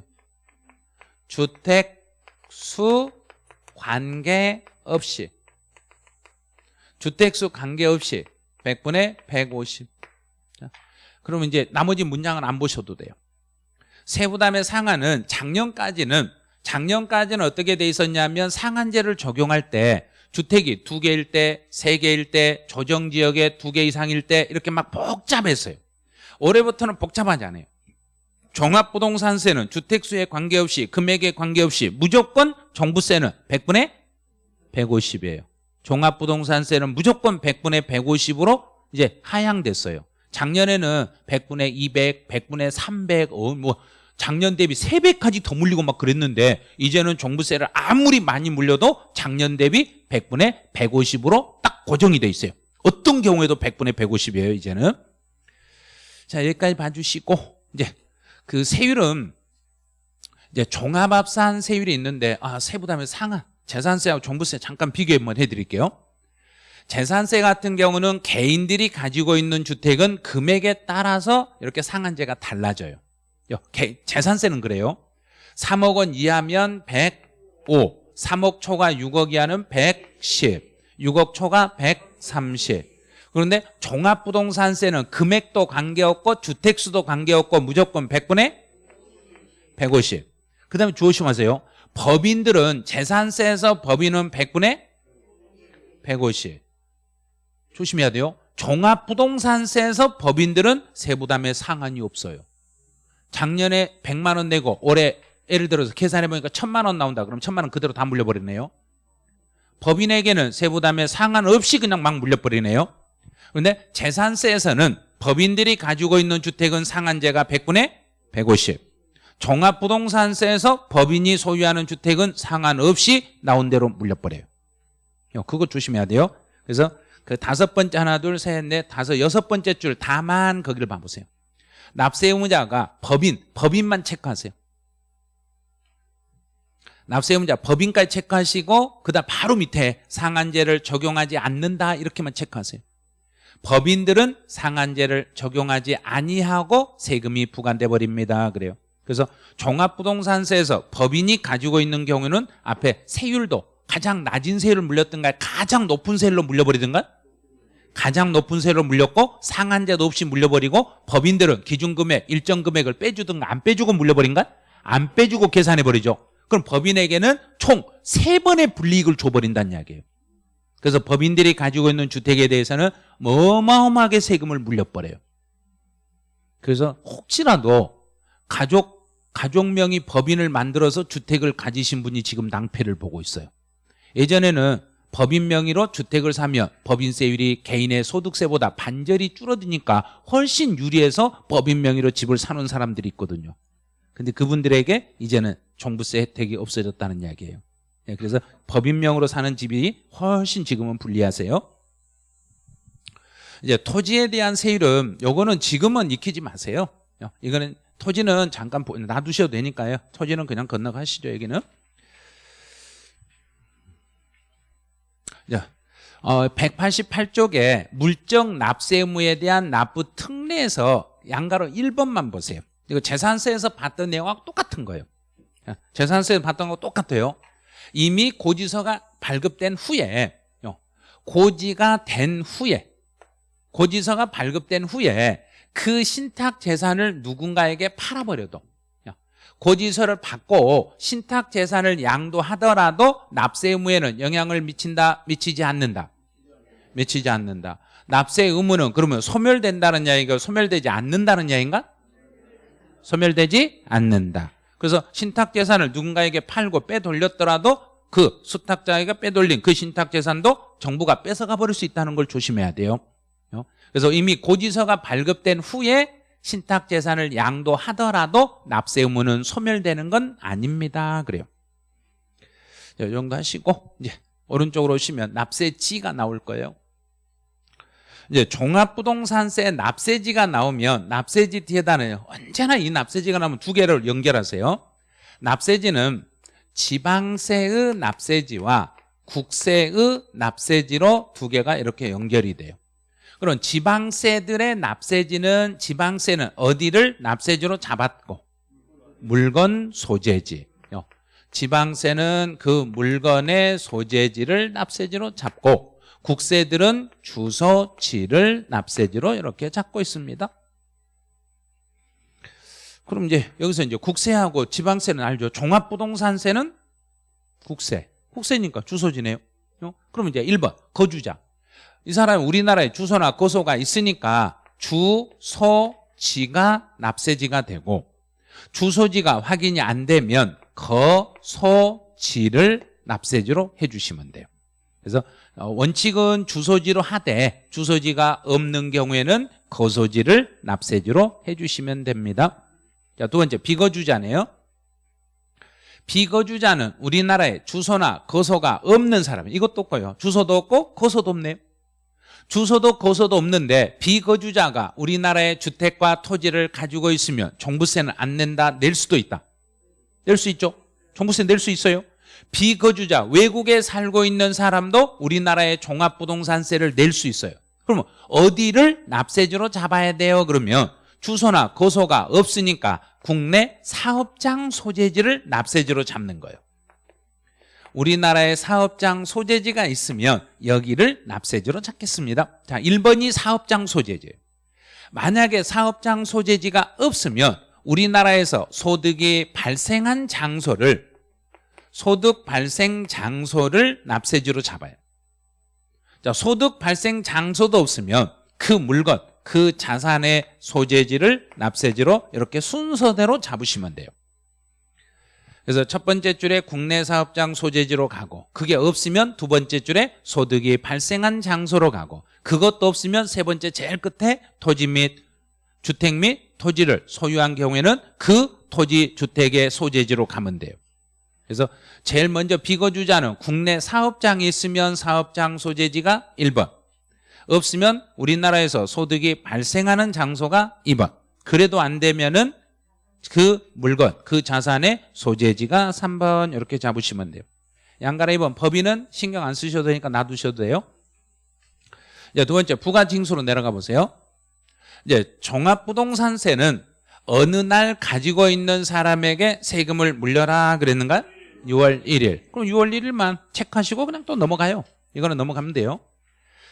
주택 수 관계 없이 주택수 관계없이 100분의 150. 자, 그러면 이제 나머지 문장은 안 보셔도 돼요. 세부담의 상한은 작년까지는 작년까지는 어떻게 돼 있었냐면 상한제를 적용할 때 주택이 두 개일 때, 세 개일 때, 조정 지역에 두 개 이상일 때 이렇게 막 복잡했어요. 올해부터는 복잡하지 않아요. 종합부동산세는 주택수에 관계없이 금액에 관계없이 무조건 종부세는 100분의 150이에요. 종합부동산세는 무조건 100분의 150으로 이제 하향됐어요. 작년에는 100분의 200, 100분의 300, 어, 뭐 작년 대비 3배까지 더 물리고 막 그랬는데 이제는 종부세를 아무리 많이 물려도 작년 대비 100분의 150으로 딱 고정이 돼 있어요. 어떤 경우에도 100분의 150이에요, 이제는. 자, 여기까지 봐주시고 이제 그 세율은 이제 종합합산 세율이 있는데 아, 세부담의 상한 재산세하고 종부세 잠깐 비교 한번 해드릴게요. 재산세 같은 경우는 개인들이 가지고 있는 주택은 금액에 따라서 이렇게 상한제가 달라져요. 재산세는 그래요. 3억 원 이하면 105, 3억 초과 6억 이하는 110, 6억 초과 130. 그런데 종합부동산세는 금액도 관계없고 주택수도 관계없고 무조건 100분의 150. 그 다음에 주어심하세요. 법인들은 재산세에서 법인은 100분의 150 조심해야 돼요. 종합부동산세에서 법인들은 세부담에 상한이 없어요. 작년에 100만 원 내고 올해 예를 들어서 계산해보니까 1000만 원 나온다. 그럼 1000만 원 그대로 다 물려버리네요. 법인에게는 세부담에 상한 없이 그냥 막 물려버리네요. 그런데 재산세에서는 법인들이 가지고 있는 주택은 상한제가 100분의 150 종합부동산세에서 법인이 소유하는 주택은 상한없이 나온 대로 물려버려요. 그거 조심해야 돼요. 그래서 그 다섯 번째 하나 둘 셋 넷 다섯 여섯 번째 줄 다만 거기를 봐보세요. 납세 의무자가 법인 법인만 체크하세요. 납세 의무자 법인까지 체크하시고 그다음 바로 밑에 상한제를 적용하지 않는다 이렇게만 체크하세요. 법인들은 상한제를 적용하지 아니하고 세금이 부과돼 버립니다. 그래요. 그래서 종합부동산세에서 법인이 가지고 있는 경우는 앞에 세율도 가장 낮은 세율을 물렸던가 가장 높은 세율로 물려버리든가? 가장 높은 세율로 물렸고 상한제도 없이 물려버리고 법인들은 기준금액 일정 금액을 빼주든가 안 빼주고 물려버린가? 안 빼주고 계산해버리죠. 그럼 법인에게는 총 세번의 불이익을 줘버린다는 이야기예요. 그래서 법인들이 가지고 있는 주택에 대해서는 어마어마하게 세금을 물려버려요. 그래서 혹시라도 가족 가족명의 법인을 만들어서 주택을 가지신 분이 지금 낭패를 보고 있어요. 예전에는 법인 명의로 주택을 사면 법인세율이 개인의 소득세보다 반절이 줄어드니까 훨씬 유리해서 법인 명의로 집을 사는 사람들이 있거든요. 근데 그분들에게 이제는 종부세 혜택이 없어졌다는 이야기예요. 네, 그래서 법인명으로 사는 집이 훨씬 지금은 불리하세요. 이제 토지에 대한 세율은 요거는 지금은 익히지 마세요. 어, 이거는 토지는 잠깐 보- 놔두셔도 되니까요. 토지는 그냥 건너가시죠, 여기는. 자, 어, 188쪽에 물적 납세 의무에 대한 납부 특례에서 양가로 1번만 보세요. 이거 재산세에서 봤던 내용하고 똑같은 거예요. 자, 재산세에서 봤던 거 똑같아요. 이미 고지서가 발급된 후에 요, 고지가 된 후에 고지서가 발급된 후에 그 신탁 재산을 누군가에게 팔아버려도 야, 고지서를 받고 신탁 재산을 양도하더라도 납세 의무에는 영향을 미친다 미치지 않는다. 미치지 않는다. 납세 의무는 그러면 소멸된다는 이야기가 소멸되지 않는다는 이야기인가? 소멸되지 않는다. 그래서 신탁 재산을 누군가에게 팔고 빼돌렸더라도 그 수탁자에게 빼돌린 그 신탁 재산도 정부가 뺏어가 버릴 수 있다는 걸 조심해야 돼요. 어? 그래서 이미 고지서가 발급된 후에 신탁 재산을 양도하더라도 납세 의무는 소멸되는 건 아닙니다. 그래요. 자, 이 정도 하시고 이제 오른쪽으로 오시면 납세지가 나올 거예요. 이제 종합부동산세 납세지가 나오면 납세지 뒤에다는 언제나 이 납세지가 나오면 두 개를 연결하세요. 납세지는 지방세의 납세지와 국세의 납세지로 두 개가 이렇게 연결이 돼요. 그럼 지방세들의 납세지는 지방세는 어디를 납세지로 잡았고 물건 소재지 요. 지방세는 그 물건의 소재지를 납세지로 잡고 국세들은 주소지를 납세지로 이렇게 잡고 있습니다. 그럼 이제 여기서 이제 국세하고 지방세는 알죠. 종합부동산세는 국세. 국세니까 주소지네요. 요. 그럼 이제 1번 거주자. 이 사람이 우리나라에 주소나 거소가 있으니까 주소지가 납세지가 되고 주소지가 확인이 안 되면 거소지를 납세지로 해주시면 돼요. 그래서 어, 원칙은 주소지로 하되 주소지가 없는 경우에는 거소지를 납세지로 해주시면 됩니다. 자, 두 번째 비거주자네요. 비거주자는 우리나라에 주소나 거소가 없는 사람 이것도 없고요. 주소도 없고 거소도 없네요. 주소도 거소도 없는데 비거주자가 우리나라의 주택과 토지를 가지고 있으면 종부세는 안 낸다 낼 수도 있다. 낼 수 있죠? 종부세 낼 수 있어요? 비거주자 외국에 살고 있는 사람도 우리나라의 종합부동산세를 낼 수 있어요. 그러면 어디를 납세지로 잡아야 돼요? 그러면 주소나 거소가 없으니까 국내 사업장 소재지를 납세지로 잡는 거예요 우리나라에 사업장 소재지가 있으면 여기를 납세지로 찾겠습니다. 자, 1번이 사업장 소재지. 만약에 사업장 소재지가 없으면 우리나라에서 소득이 발생한 장소를 소득 발생 장소를 납세지로 잡아요. 자, 소득 발생 장소도 없으면 그 물건, 그 자산의 소재지를 납세지로 이렇게 순서대로 잡으시면 돼요. 그래서 첫 번째 줄에 국내 사업장 소재지로 가고 그게 없으면 두 번째 줄에 소득이 발생한 장소로 가고 그것도 없으면 세 번째 제일 끝에 토지 및 주택 및 토지를 소유한 경우에는 그 토지 주택의 소재지로 가면 돼요. 그래서 제일 먼저 비거주자는 국내 사업장이 있으면 사업장 소재지가 1번 없으면 우리나라에서 소득이 발생하는 장소가 2번 그래도 안 되면 은 그 물건, 그 자산의 소재지가 3번 이렇게 잡으시면 돼요. 양가라 2번 법인은 신경 안 쓰셔도 되니까 놔두셔도 돼요. 이제 두 번째 부가징수로 내려가 보세요. 이제 종합부동산세는 어느 날 가지고 있는 사람에게 세금을 물려라 그랬는가? 6월 1일. 그럼 6월 1일만 체크하시고 그냥 또 넘어가요. 이거는 넘어가면 돼요.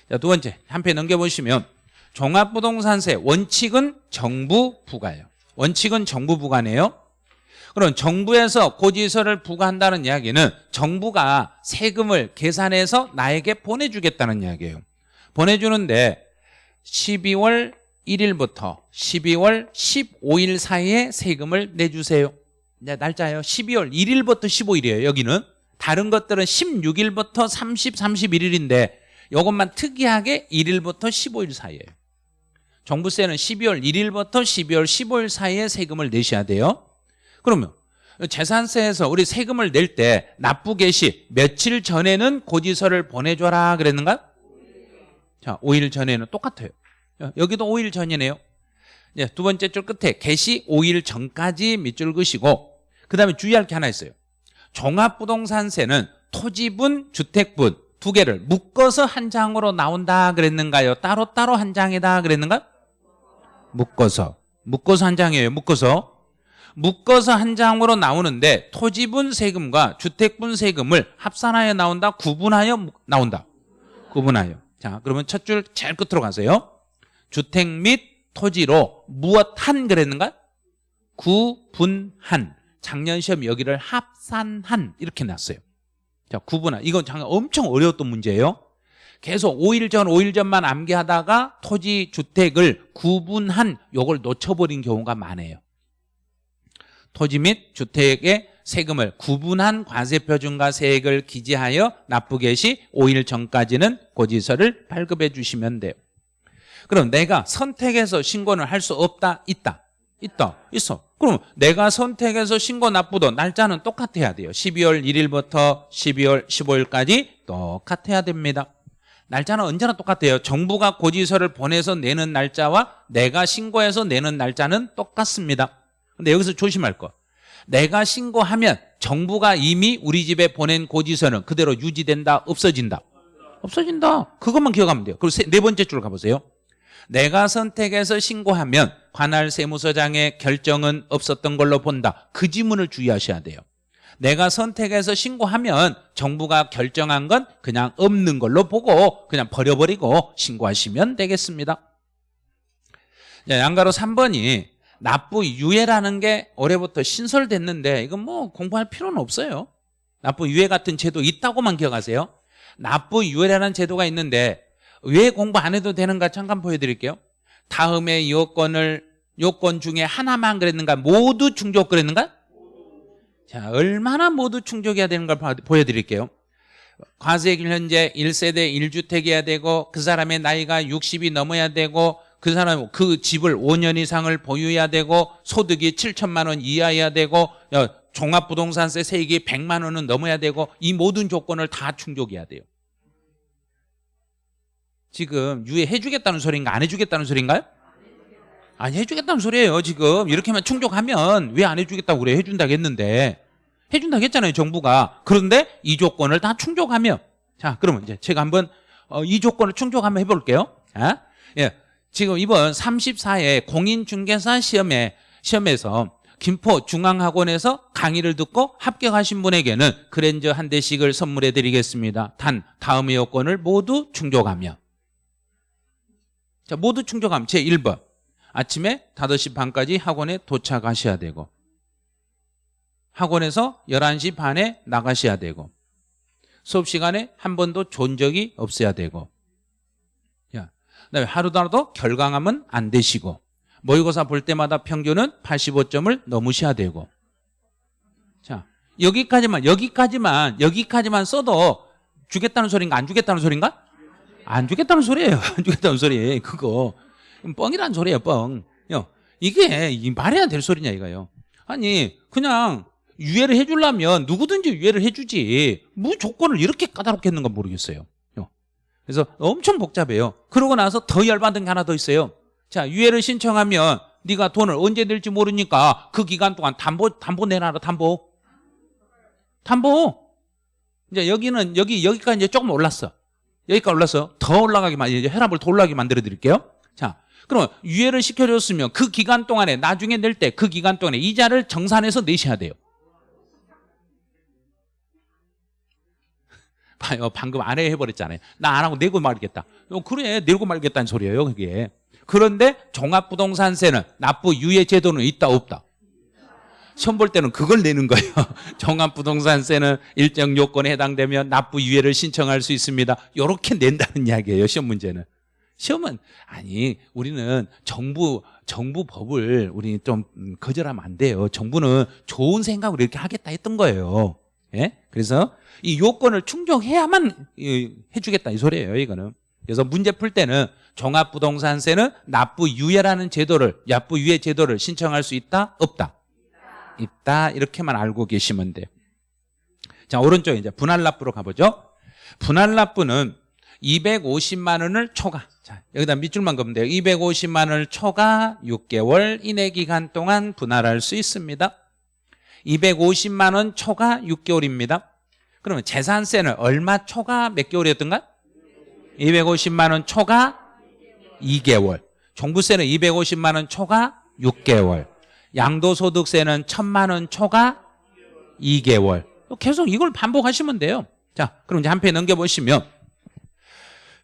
자, 두 번째 한 편 넘겨보시면 종합부동산세 원칙은 정부 부과예요. 원칙은 정부 부과네요. 그럼 정부에서 고지서를 부과한다는 이야기는 정부가 세금을 계산해서 나에게 보내주겠다는 이야기예요. 보내주는데 12월 1일부터 12월 15일 사이에 세금을 내주세요. 이제 날짜예요. 12월 1일부터 15일이에요. 여기는 다른 것들은 16일부터 30, 31일인데 이것만 특이하게 1일부터 15일 사이에요. 정부세는 12월 1일부터 12월 15일 사이에 세금을 내셔야 돼요. 그러면 재산세에서 우리 세금을 낼 때 납부 개시 며칠 전에는 고지서를 보내줘라 그랬는가? 자, 5일 전에는 똑같아요. 여기도 5일 전이네요. 예, 두 번째 줄 끝에 개시 5일 전까지 밑줄 그시고 그 다음에 주의할 게 하나 있어요. 종합부동산세는 토지분, 주택분 두 개를 묶어서 한 장으로 나온다 그랬는가요? 따로따로 한 장이다 그랬는가? 묶어서. 묶어서 한 장이에요. 묶어서. 묶어서 한 장으로 나오는데 토지분 세금과 주택분 세금을 합산하여 나온다? 구분하여 무- 나온다? 구분하여. 자, 그러면 첫 줄 제일 끝으로 가세요. 주택 및 토지로 무엇 한 그랬는가? 구분한. 작년 시험 여기를 합산한 이렇게 났어요. 자, 구분한. 이건 장난 엄청 어려웠던 문제예요. 계속 5일 전, 5일 전만 암기하다가 토지, 주택을 구분한 요걸 놓쳐버린 경우가 많아요. 토지 및 주택의 세금을 구분한 과세표준과 세액을 기재하여 납부개 시 5일 전까지는 고지서를 발급해 주시면 돼요. 그럼 내가 선택해서 신고는 할 수 없다, 있다. 있다, 있어. 그럼 내가 선택해서 신고 납부도 날짜는 똑같아야 돼요. 12월 1일부터 12월 15일까지 똑같아야 됩니다. 날짜는 언제나 똑같아요. 정부가 고지서를 보내서 내는 날짜와 내가 신고해서 내는 날짜는 똑같습니다. 근데 여기서 조심할 거. 내가 신고하면 정부가 이미 우리 집에 보낸 고지서는 그대로 유지된다, 없어진다. 없어진다. 그것만 기억하면 돼요. 그리고 세- 네 번째 줄 가보세요. 내가 선택해서 신고하면 관할 세무서장의 결정은 없었던 걸로 본다. 그 지문을 주의하셔야 돼요. 내가 선택해서 신고하면 정부가 결정한 건 그냥 없는 걸로 보고 그냥 버려버리고 신고하시면 되겠습니다. 자, 양가로 3번이 납부 유예라는 게 올해부터 신설됐는데 이건 뭐 공부할 필요는 없어요. 납부 유예 같은 제도 있다고만 기억하세요. 납부 유예라는 제도가 있는데 왜 공부 안 해도 되는가 잠깐 보여드릴게요. 다음에 요건을 요건 중에 하나만 그랬는가 모두 충족 그랬는가? 자 얼마나 모두 충족해야 되는가 를 보여드릴게요. 과세길 현재 1세대 1주택이어야 되고 그 사람의 나이가 60이 넘어야 되고 그 사람 그 집을 5년 이상을 보유해야 되고 소득이 7천만 원 이하여야 되고 야, 종합부동산세 세액이 100만 원은 넘어야 되고 이 모든 조건을 다 충족해야 돼요. 지금 유예해 주겠다는 소리인가 안 해주겠다는 소리인가요? 아니 해주겠다는 소리예요 지금. 이렇게만 충족하면 왜 안 해주겠다고 그래? 해준다고 했는데. 해준다고 했잖아요 정부가. 그런데 이 조건을 다 충족하며. 자 그러면 이제 제가 한번 어, 이 조건을 충족하면 해볼게요. 자, 예, 지금 이번 34회 공인중개사 시험에 시험에서 김포 중앙학원에서 강의를 듣고 합격하신 분에게는 그랜저 한 대씩을 선물해 드리겠습니다. 단 다음의 요건을 모두 충족하며 자, 모두 충족하면 제 1번. 아침에 5시 반까지 학원에 도착하셔야 되고 학원에서 11시 반에 나가셔야 되고 수업 시간에 한 번도 존 적이 없어야 되고 야, 그다음에 하루도 결강하면 안 되시고 모의고사 볼 때마다 평균은 85점을 넘으셔야 되고 자, 여기까지만 여기까지만 여기까지만 써도 주겠다는 소린가 안 주겠다는 소린가? 안 주겠다는 소리예요. 안 주겠다는 소리. 그거 뻥이란 소리예요. 뻥. 요, 이게 이 말해야 될 소리냐 이거요. 아니 그냥 유예를 해주려면 누구든지 유예를 해주지 뭐 조건을 이렇게 까다롭게 했는가 모르겠어요. 요. 그래서 엄청 복잡해요. 그러고 나서 더 열받은 게 하나 더 있어요. 자 유예를 신청하면 네가 돈을 언제 낼지 모르니까 그 기간 동안 담보 담보 내놔라 담보. 담보. 이제 여기는 여기 여기까지 이제 조금 올랐어. 여기까지 올라서 더 올라가게 만 이제 혈압을 더 올라가게 만들어 드릴게요. 자, 그럼 유예를 시켜줬으면 그 기간 동안에 나중에 낼 때 그 기간 동안에 이자를 정산해서 내셔야 돼요. 봐요, 방금 안해 해버렸잖아요. 나 안 하고 내고 말겠다. 어, 그래, 내고 말겠다는 소리예요, 그게. 그런데 종합부동산세는 납부 유예 제도는 있다 없다. 시험 볼 때는 그걸 내는 거예요. 종합부동산세는 일정 요건에 해당되면 납부 유예를 신청할 수 있습니다. 이렇게 낸다는 이야기예요. 시험 문제는. 시험은 아니 우리는 정부 정부 법을 우리 좀 음, 거절하면 안 돼요. 정부는 좋은 생각으로 이렇게 하겠다 했던 거예요. 예? 그래서 이 요건을 충족해야만 이, 해주겠다 이 소리예요. 이거는. 그래서 문제 풀 때는 종합부동산세는 납부 유예라는 제도를 납부 유예 제도를 신청할 수 있다 없다. 있다 이렇게만 알고 계시면 돼요 자 오른쪽 이제 분할납부로 가보죠 분할납부는 250만 원을 초과 자, 여기다 밑줄만 그으면 돼요. 250만 원을 초과 6개월 이내 기간 동안 분할할 수 있습니다. 250만 원 초과 6개월입니다. 그러면 재산세는 얼마 초과 몇 개월이었던가? 250만 원 초과 2개월. 종부세는 250만 원 초과 6개월. 양도소득세는 1000만 원 초과 2개월. 계속 이걸 반복하시면 돼요. 자, 그럼 이제 한 페이지 넘겨보시면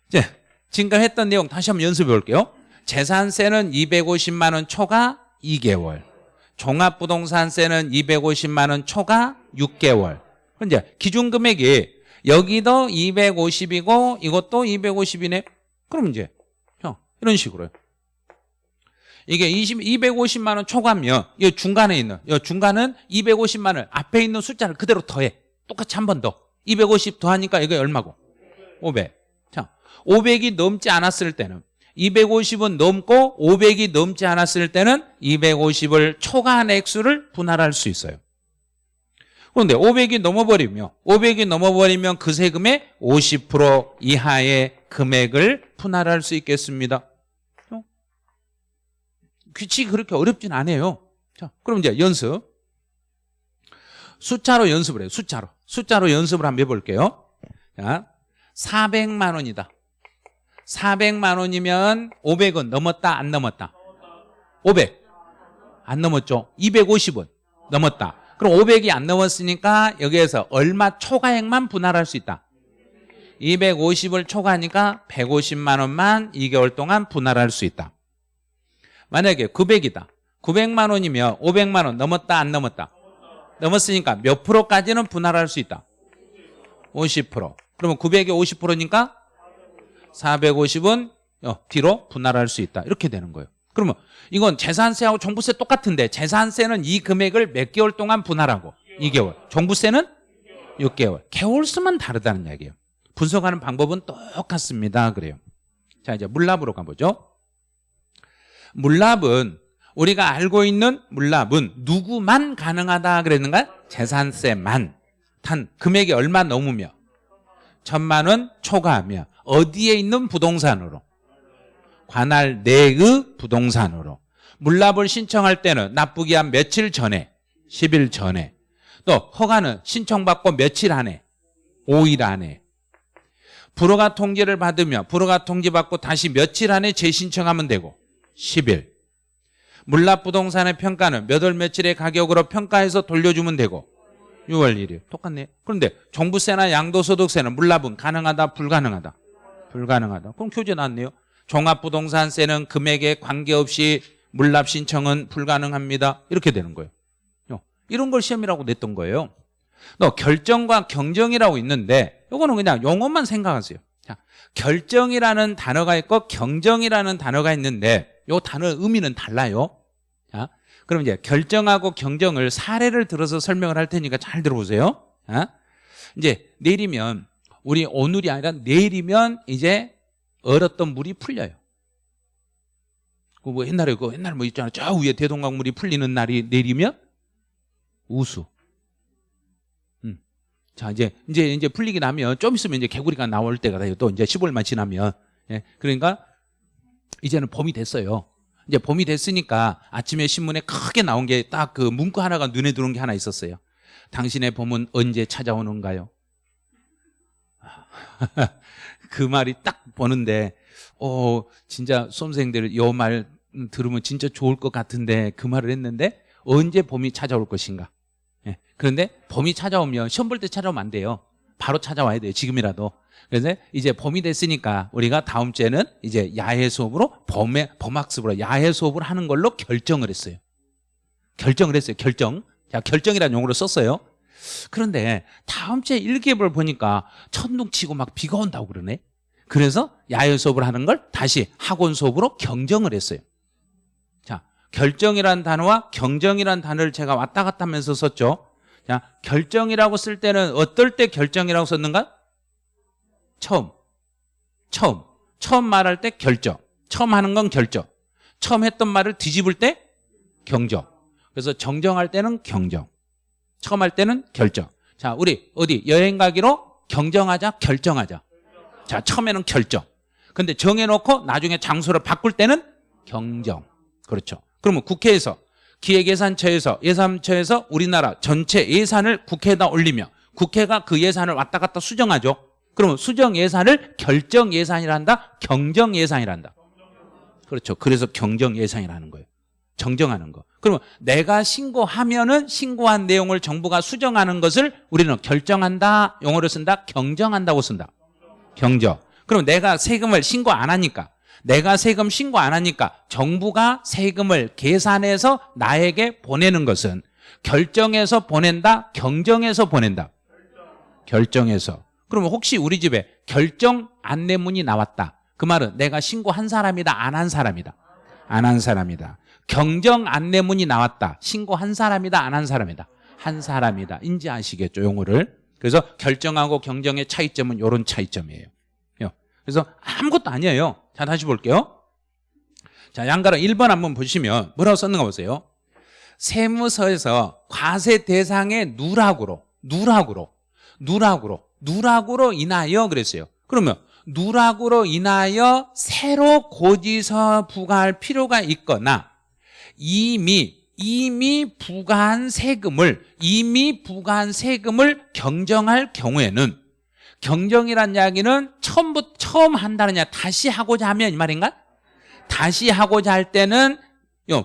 이제 지금까지 했던 내용 다시 한번 연습해 볼게요. 재산세는 250만 원 초과 2개월. 종합부동산세는 250만 원 초과 6개월. 그럼 이제 기준 금액이 여기도 250이고 이것도 250이네. 그럼 이제 형 이런 식으로요. 이게 20, 250만 원 초과면 이 중간에 있는 이 중간은 250만 원 앞에 있는 숫자를 그대로 더해. 똑같이 한 번 더. 250 더하니까 이게 얼마고? 500. 자, 500이 넘지 않았을 때는 250은 넘고 500이 넘지 않았을 때는 250을 초과한 액수를 분할할 수 있어요. 그런데 500이 넘어버리면 500이 넘어버리면 그 세금의 50% 이하의 금액을 분할할 수 있겠습니다. 어? 규칙이 그렇게 어렵진 않아요. 자, 그럼 이제 연습. 숫자로 연습을 해요. 숫자로. 숫자로 연습을 한번 해볼게요. 자, 400만 원이다. 400만 원이면 500은 넘었다 안 넘었다? 500. 안 넘었죠. 250은 넘었다. 그럼 500이 안 넘었으니까 여기에서 얼마 초과액만 분할할 수 있다. 250을 초과하니까 150만 원만 2개월 동안 분할할 수 있다. 만약에 900이다. 900만 원이면 500만 원 넘었다 안 넘었다? 넘었으니까 몇 프로까지는 분할할 수 있다? 50%. 그러면 900이 50%니까 450은 어, 뒤로 분할할 수 있다. 이렇게 되는 거예요. 그러면 이건 재산세하고 종부세 똑같은데 재산세는 이 금액을 몇 개월 동안 분할하고 2개월. 종부세는 6개월. 개월 수만 다르다는 이야기예요. 분석하는 방법은 똑같습니다. 그래요. 자, 이제 물납으로 가보죠. 물납은 우리가 알고 있는 물납은 누구만 가능하다 그랬는가? 재산세만. 단 금액이 얼마 넘으며. 천만 원 초과하며. 어디에 있는 부동산으로? 관할 내의 부동산으로. 물납을 신청할 때는 납부기 한 며칠 전에 10일 전에 또 허가는 신청받고 며칠 안에 5일 안에. 불허가 통지를 받으며 불허가 통지받고 다시 며칠 안에 재신청하면 되고 10일. 물납 부동산의 평가는 몇 월 며칠의 가격으로 평가해서 돌려주면 되고 6월 1일. 똑같네. 그런데 종부세나 양도소득세는 물납은 가능하다 불가능하다? 불가능하다. 그럼 교재 나왔네요. 종합부동산세는 금액에 관계없이 물납 신청은 불가능합니다. 이렇게 되는 거예요. 어, 이런 걸 시험이라고 냈던 거예요. 너 결정과 경정이라고 있는데 이거는 그냥 용어만 생각하세요. 자, 결정이라는 단어가 있고 경정이라는 단어가 있는데 이 단어 의미는 달라요 자, 그럼 이제 결정하고 경정을 사례를 들어서 설명을 할 테니까 잘 들어보세요. 어? 이제 내일이면 우리 오늘이 아니라 내일이면 이제 얼었던 물이 풀려요. 그뭐 옛날에 그 옛날 뭐 있잖아. 저 위에 대동강물이 풀리는 날이 내일이면 우수. 음. 자 이제 이제 이제 풀리기 나면 좀 있으면 이제 개구리가 나올 때가 돼요. 또 이제 15일만 지나면. 예. 그러니까 이제는 봄이 됐어요. 이제 봄이 됐으니까 아침에 신문에 크게 나온 게 딱 그 문구 하나가 눈에 들어온 게 하나 있었어요. 당신의 봄은 언제 찾아오는가요? 그 말이 딱 보는데, 어, 진짜 수험생들 요 말 들으면 진짜 좋을 것 같은데 그 말을 했는데 언제 봄이 찾아올 것인가? 예. 그런데 봄이 찾아오면 시험 볼 때 찾아오면 안 돼요. 바로 찾아와야 돼요. 지금이라도. 그래서 이제 봄이 됐으니까 우리가 다음 주에는 이제 야외 수업으로 봄에 봄학습으로 야외 수업을 하는 걸로 결정을 했어요. 결정을 했어요. 결정. 자, 결정이라는 용어를 썼어요. 그런데 다음 주에 일기예보를 보니까 천둥 치고 막 비가 온다고 그러네. 그래서 야외 수업을 하는 걸 다시 학원 수업으로 경정을 했어요. 자, 결정이라는 단어와 경정이라는 단어를 제가 왔다 갔다 하면서 썼죠. 자, 결정이라고 쓸 때는 어떨 때 결정이라고 썼는가? 처음. 처음. 처음 말할 때 결정. 처음 하는 건 결정. 처음 했던 말을 뒤집을 때 경정. 그래서 정정할 때는 경정. 처음 할 때는 결정. 자, 우리 어디 여행 가기로 경정하자, 결정하자. 자, 처음에는 결정. 근데 정해놓고 나중에 장소를 바꿀 때는 경정. 그렇죠. 그러면 국회에서 기획예산처에서 예산처에서 우리나라 전체 예산을 국회에다 올리며 국회가 그 예산을 왔다 갔다 수정하죠. 그러면 수정 예산을 결정 예산이란다, 경정 예산이란다. 그렇죠. 그래서 경정 예산이라는 거예요. 정정하는 거. 그러면 내가 신고하면은 신고한 내용을 정부가 수정하는 것을 우리는 결정한다 용어를 쓴다 경정한다고 쓴다 경정 그럼 내가 세금을 신고 안 하니까 내가 세금 신고 안 하니까 정부가 세금을 계산해서 나에게 보내는 것은 결정해서 보낸다 경정해서 보낸다 결정해서 그러면 혹시 우리 집에 결정 안내문이 나왔다. 그 말은 내가 신고한 사람이다 안 한 사람이다. 안 한 사람이다. 경정 안내문이 나왔다. 신고한 사람이다 안 한 사람이다. 한 사람이다. 인지하시겠죠 용어를? 그래서 결정하고 경정의 차이점은 이런 차이점이에요. 요. 그래서 아무것도 아니에요. 자 다시 볼게요. 자 양가로 1번 한번 보시면 뭐라고 썼는가 보세요? 세무서에서 과세 대상의 누락으로 누락으로 누락으로 누락으로 인하여 그랬어요 그러면 누락으로 인하여 새로 고지서 부과할 필요가 있거나 이미 이미 부과한 세금을 이미 부과한 세금을 경정할 경우에는 경정이란 이야기는 처음부터 처음 이야 다시 하고자 하면 이 말인가? 다시 하고자 할 때는 요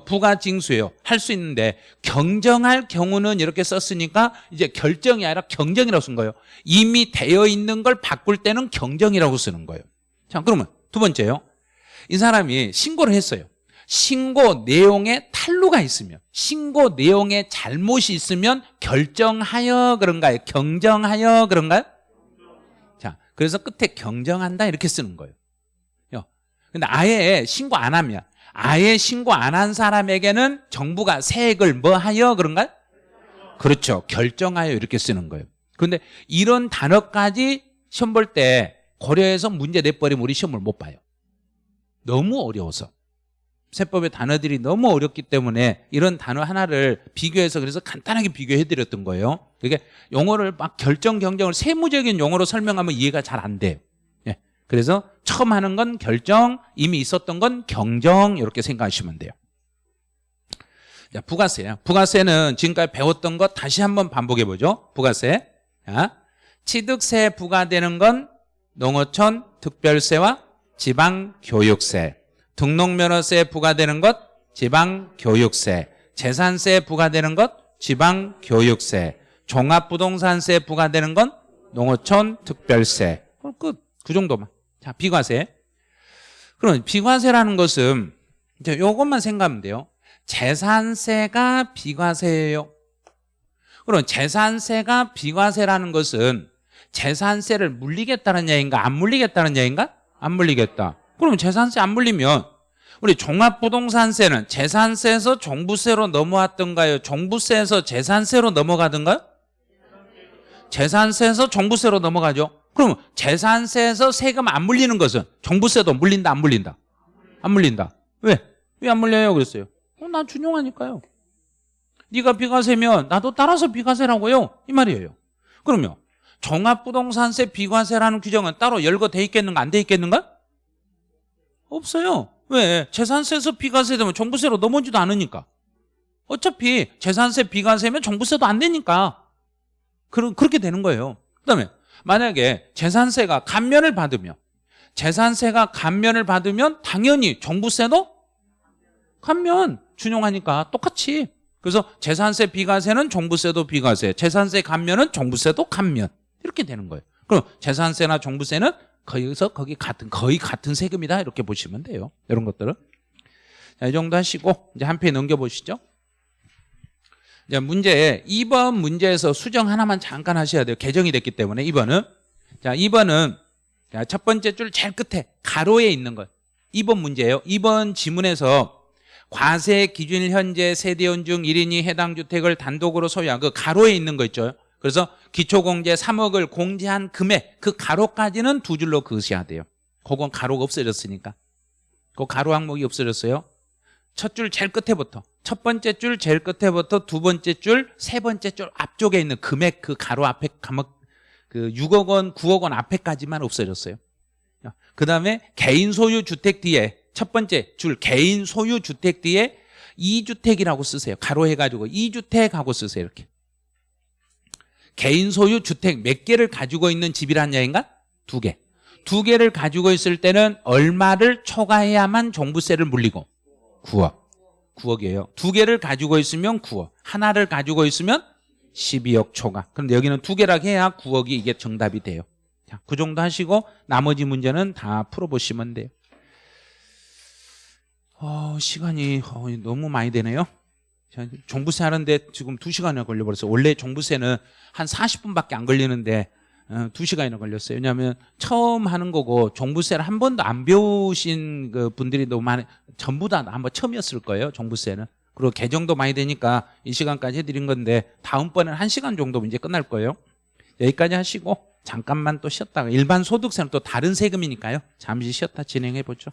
부가 징수예요. 할 수 있는데 경정할 경우는 이렇게 썼으니까 이제 결정이 아니라 경정이라고 쓴 거예요. 이미 되어 있는 걸 바꿀 때는 경정이라고 쓰는 거예요. 자, 그러면 두 번째요. 이 사람이 신고를 했어요. 신고 내용에 탈루가 있으면 신고 내용에 잘못이 있으면 결정하여 그런가요? 경정하여 그런가요? 자, 그래서 끝에 경정한다 이렇게 쓰는 거예요. 요. 근데 아예 신고 안 하면 아예 신고 안 한 사람에게는 정부가 세액을 뭐 하여 그런가요? 그렇죠. 결정하여 이렇게 쓰는 거예요. 그런데 이런 단어까지 시험 볼 때 고려해서 문제 내버리면 우리 시험을 못 봐요. 너무 어려워서. 세법의 단어들이 너무 어렵기 때문에 이런 단어 하나를 비교해서 그래서 간단하게 비교해 드렸던 거예요. 그게 용어를 막 결정 경정을 세무적인 용어로 설명하면 이해가 잘 안 돼요. 예. 그래서 처음 하는 건 결정, 이미 있었던 건 경정 이렇게 생각하시면 돼요. 자, 부가세야. 부가세는 지금까지 배웠던 것 다시 한번 반복해 보죠. 부가세. 자, 취득세 부과되는 건 농어촌 특별세와 지방교육세. 등록면허세 부과되는 것 지방교육세 재산세 부과되는 것 지방교육세 종합부동산세 부과되는 건 농어촌 특별세 끝. 그 정도만 자 비과세 그럼 비과세라는 것은 이제 요것만 생각하면 돼요 재산세가 비과세예요 그럼 재산세가 비과세라는 것은 재산세를 물리겠다는 얘기인가 안 물리겠다는 얘기인가 안 물리겠다 그럼 재산세 안 물리면 우리 종합부동산세는 재산세에서 종부세로 넘어왔던가요? 종부세에서 재산세로 넘어가던가요? 재산세에서 종부세로 넘어가죠. 그럼 재산세에서 세금 안 물리는 것은 종부세도 물린다 안 물린다? 안 물린다. 왜? 왜 안 물려요? 그랬어요. 어, 난 준용하니까요. 네가 비과세면 나도 따라서 비과세라고요. 이 말이에요. 그러면 종합부동산세 비과세라는 규정은 따로 열거 돼 있겠는가 안 돼 있겠는가? 없어요. 왜? 재산세에서 비과세 되면 종부세로 넘어지도 않으니까. 어차피 재산세 비과세면 종부세도 안 되니까. 그러, 그렇게 되는 거예요. 그 다음에 만약에 재산세가 감면을 받으면 재산세가 감면을 받으면 당연히 종부세도 감면 준용하니까 똑같이. 그래서 재산세 비과세는 종부세도 비과세 재산세 감면은 종부세도 감면. 이렇게 되는 거예요. 그럼 재산세나 종부세는 거기서 거기 같은 거의 같은 세금이다. 이렇게 보시면 돼요. 이런 것들은. 자, 이 정도 하시고 이제 한 페이지 넘겨 보시죠. 문제 2번 문제에서 수정 하나만 잠깐 하셔야 돼요. 개정이 됐기 때문에 2번은 자 2번은 자, 첫 번째 줄 제일 끝에 가로에 있는 것 2번 문제예요. 2번 지문에서 과세 기준일 현재 세대원 중 1인이 해당 주택을 단독으로 소유한 그 가로에 있는 거 있죠. 그래서 기초공제 3억을 공제한 금액 그 가로까지는 두 줄로 그으셔야 돼요 그건 가로가 없어졌으니까 그 가로 항목이 없어졌어요 첫 줄 제일 끝에부터 첫 번째 줄 제일 끝에부터 두 번째 줄 세 번째 줄 앞쪽에 있는 금액 그 가로 앞에 감옥 그 6억 원 9억 원 앞에까지만 없어졌어요 그 다음에 개인 소유 주택 뒤에 첫 번째 줄 개인 소유 주택 뒤에 2주택이라고 쓰세요. 가로 해가지고 2주택하고 쓰세요. 이렇게. 개인 소유 주택 몇 개를 가지고 있는 집이란 얘기인가? 두 개. 두 개를 가지고 있을 때는 얼마를 초과해야만 종부세를 물리고 9억. 9억이에요. 두 개를 가지고 있으면 9억. 하나를 가지고 있으면 12억 초과. 그런데 여기는 두 개라 해야 9억이 이게 정답이 돼요. 자, 그 정도 하시고 나머지 문제는 다 풀어보시면 돼요. 어, 시간이 어, 너무 많이 되네요. 자, 종부세 하는데 지금 2시간이나 걸려버렸어요. 원래 종부세는 한 40분밖에 안 걸리는데 어, 2시간이나 걸렸어요. 왜냐하면 처음 하는 거고 종부세를 한 번도 안 배우신 그 분들이 너무 많이 전부 다 한번 처음이었을 거예요. 종부세는. 그리고 개정도 많이 되니까 이 시간까지 해드린 건데 다음번에는 1시간 정도 이제 끝날 거예요. 여기까지 하시고 잠깐만 또 쉬었다가 일반 소득세는 또 다른 세금이니까요. 잠시 쉬었다 진행해 보죠.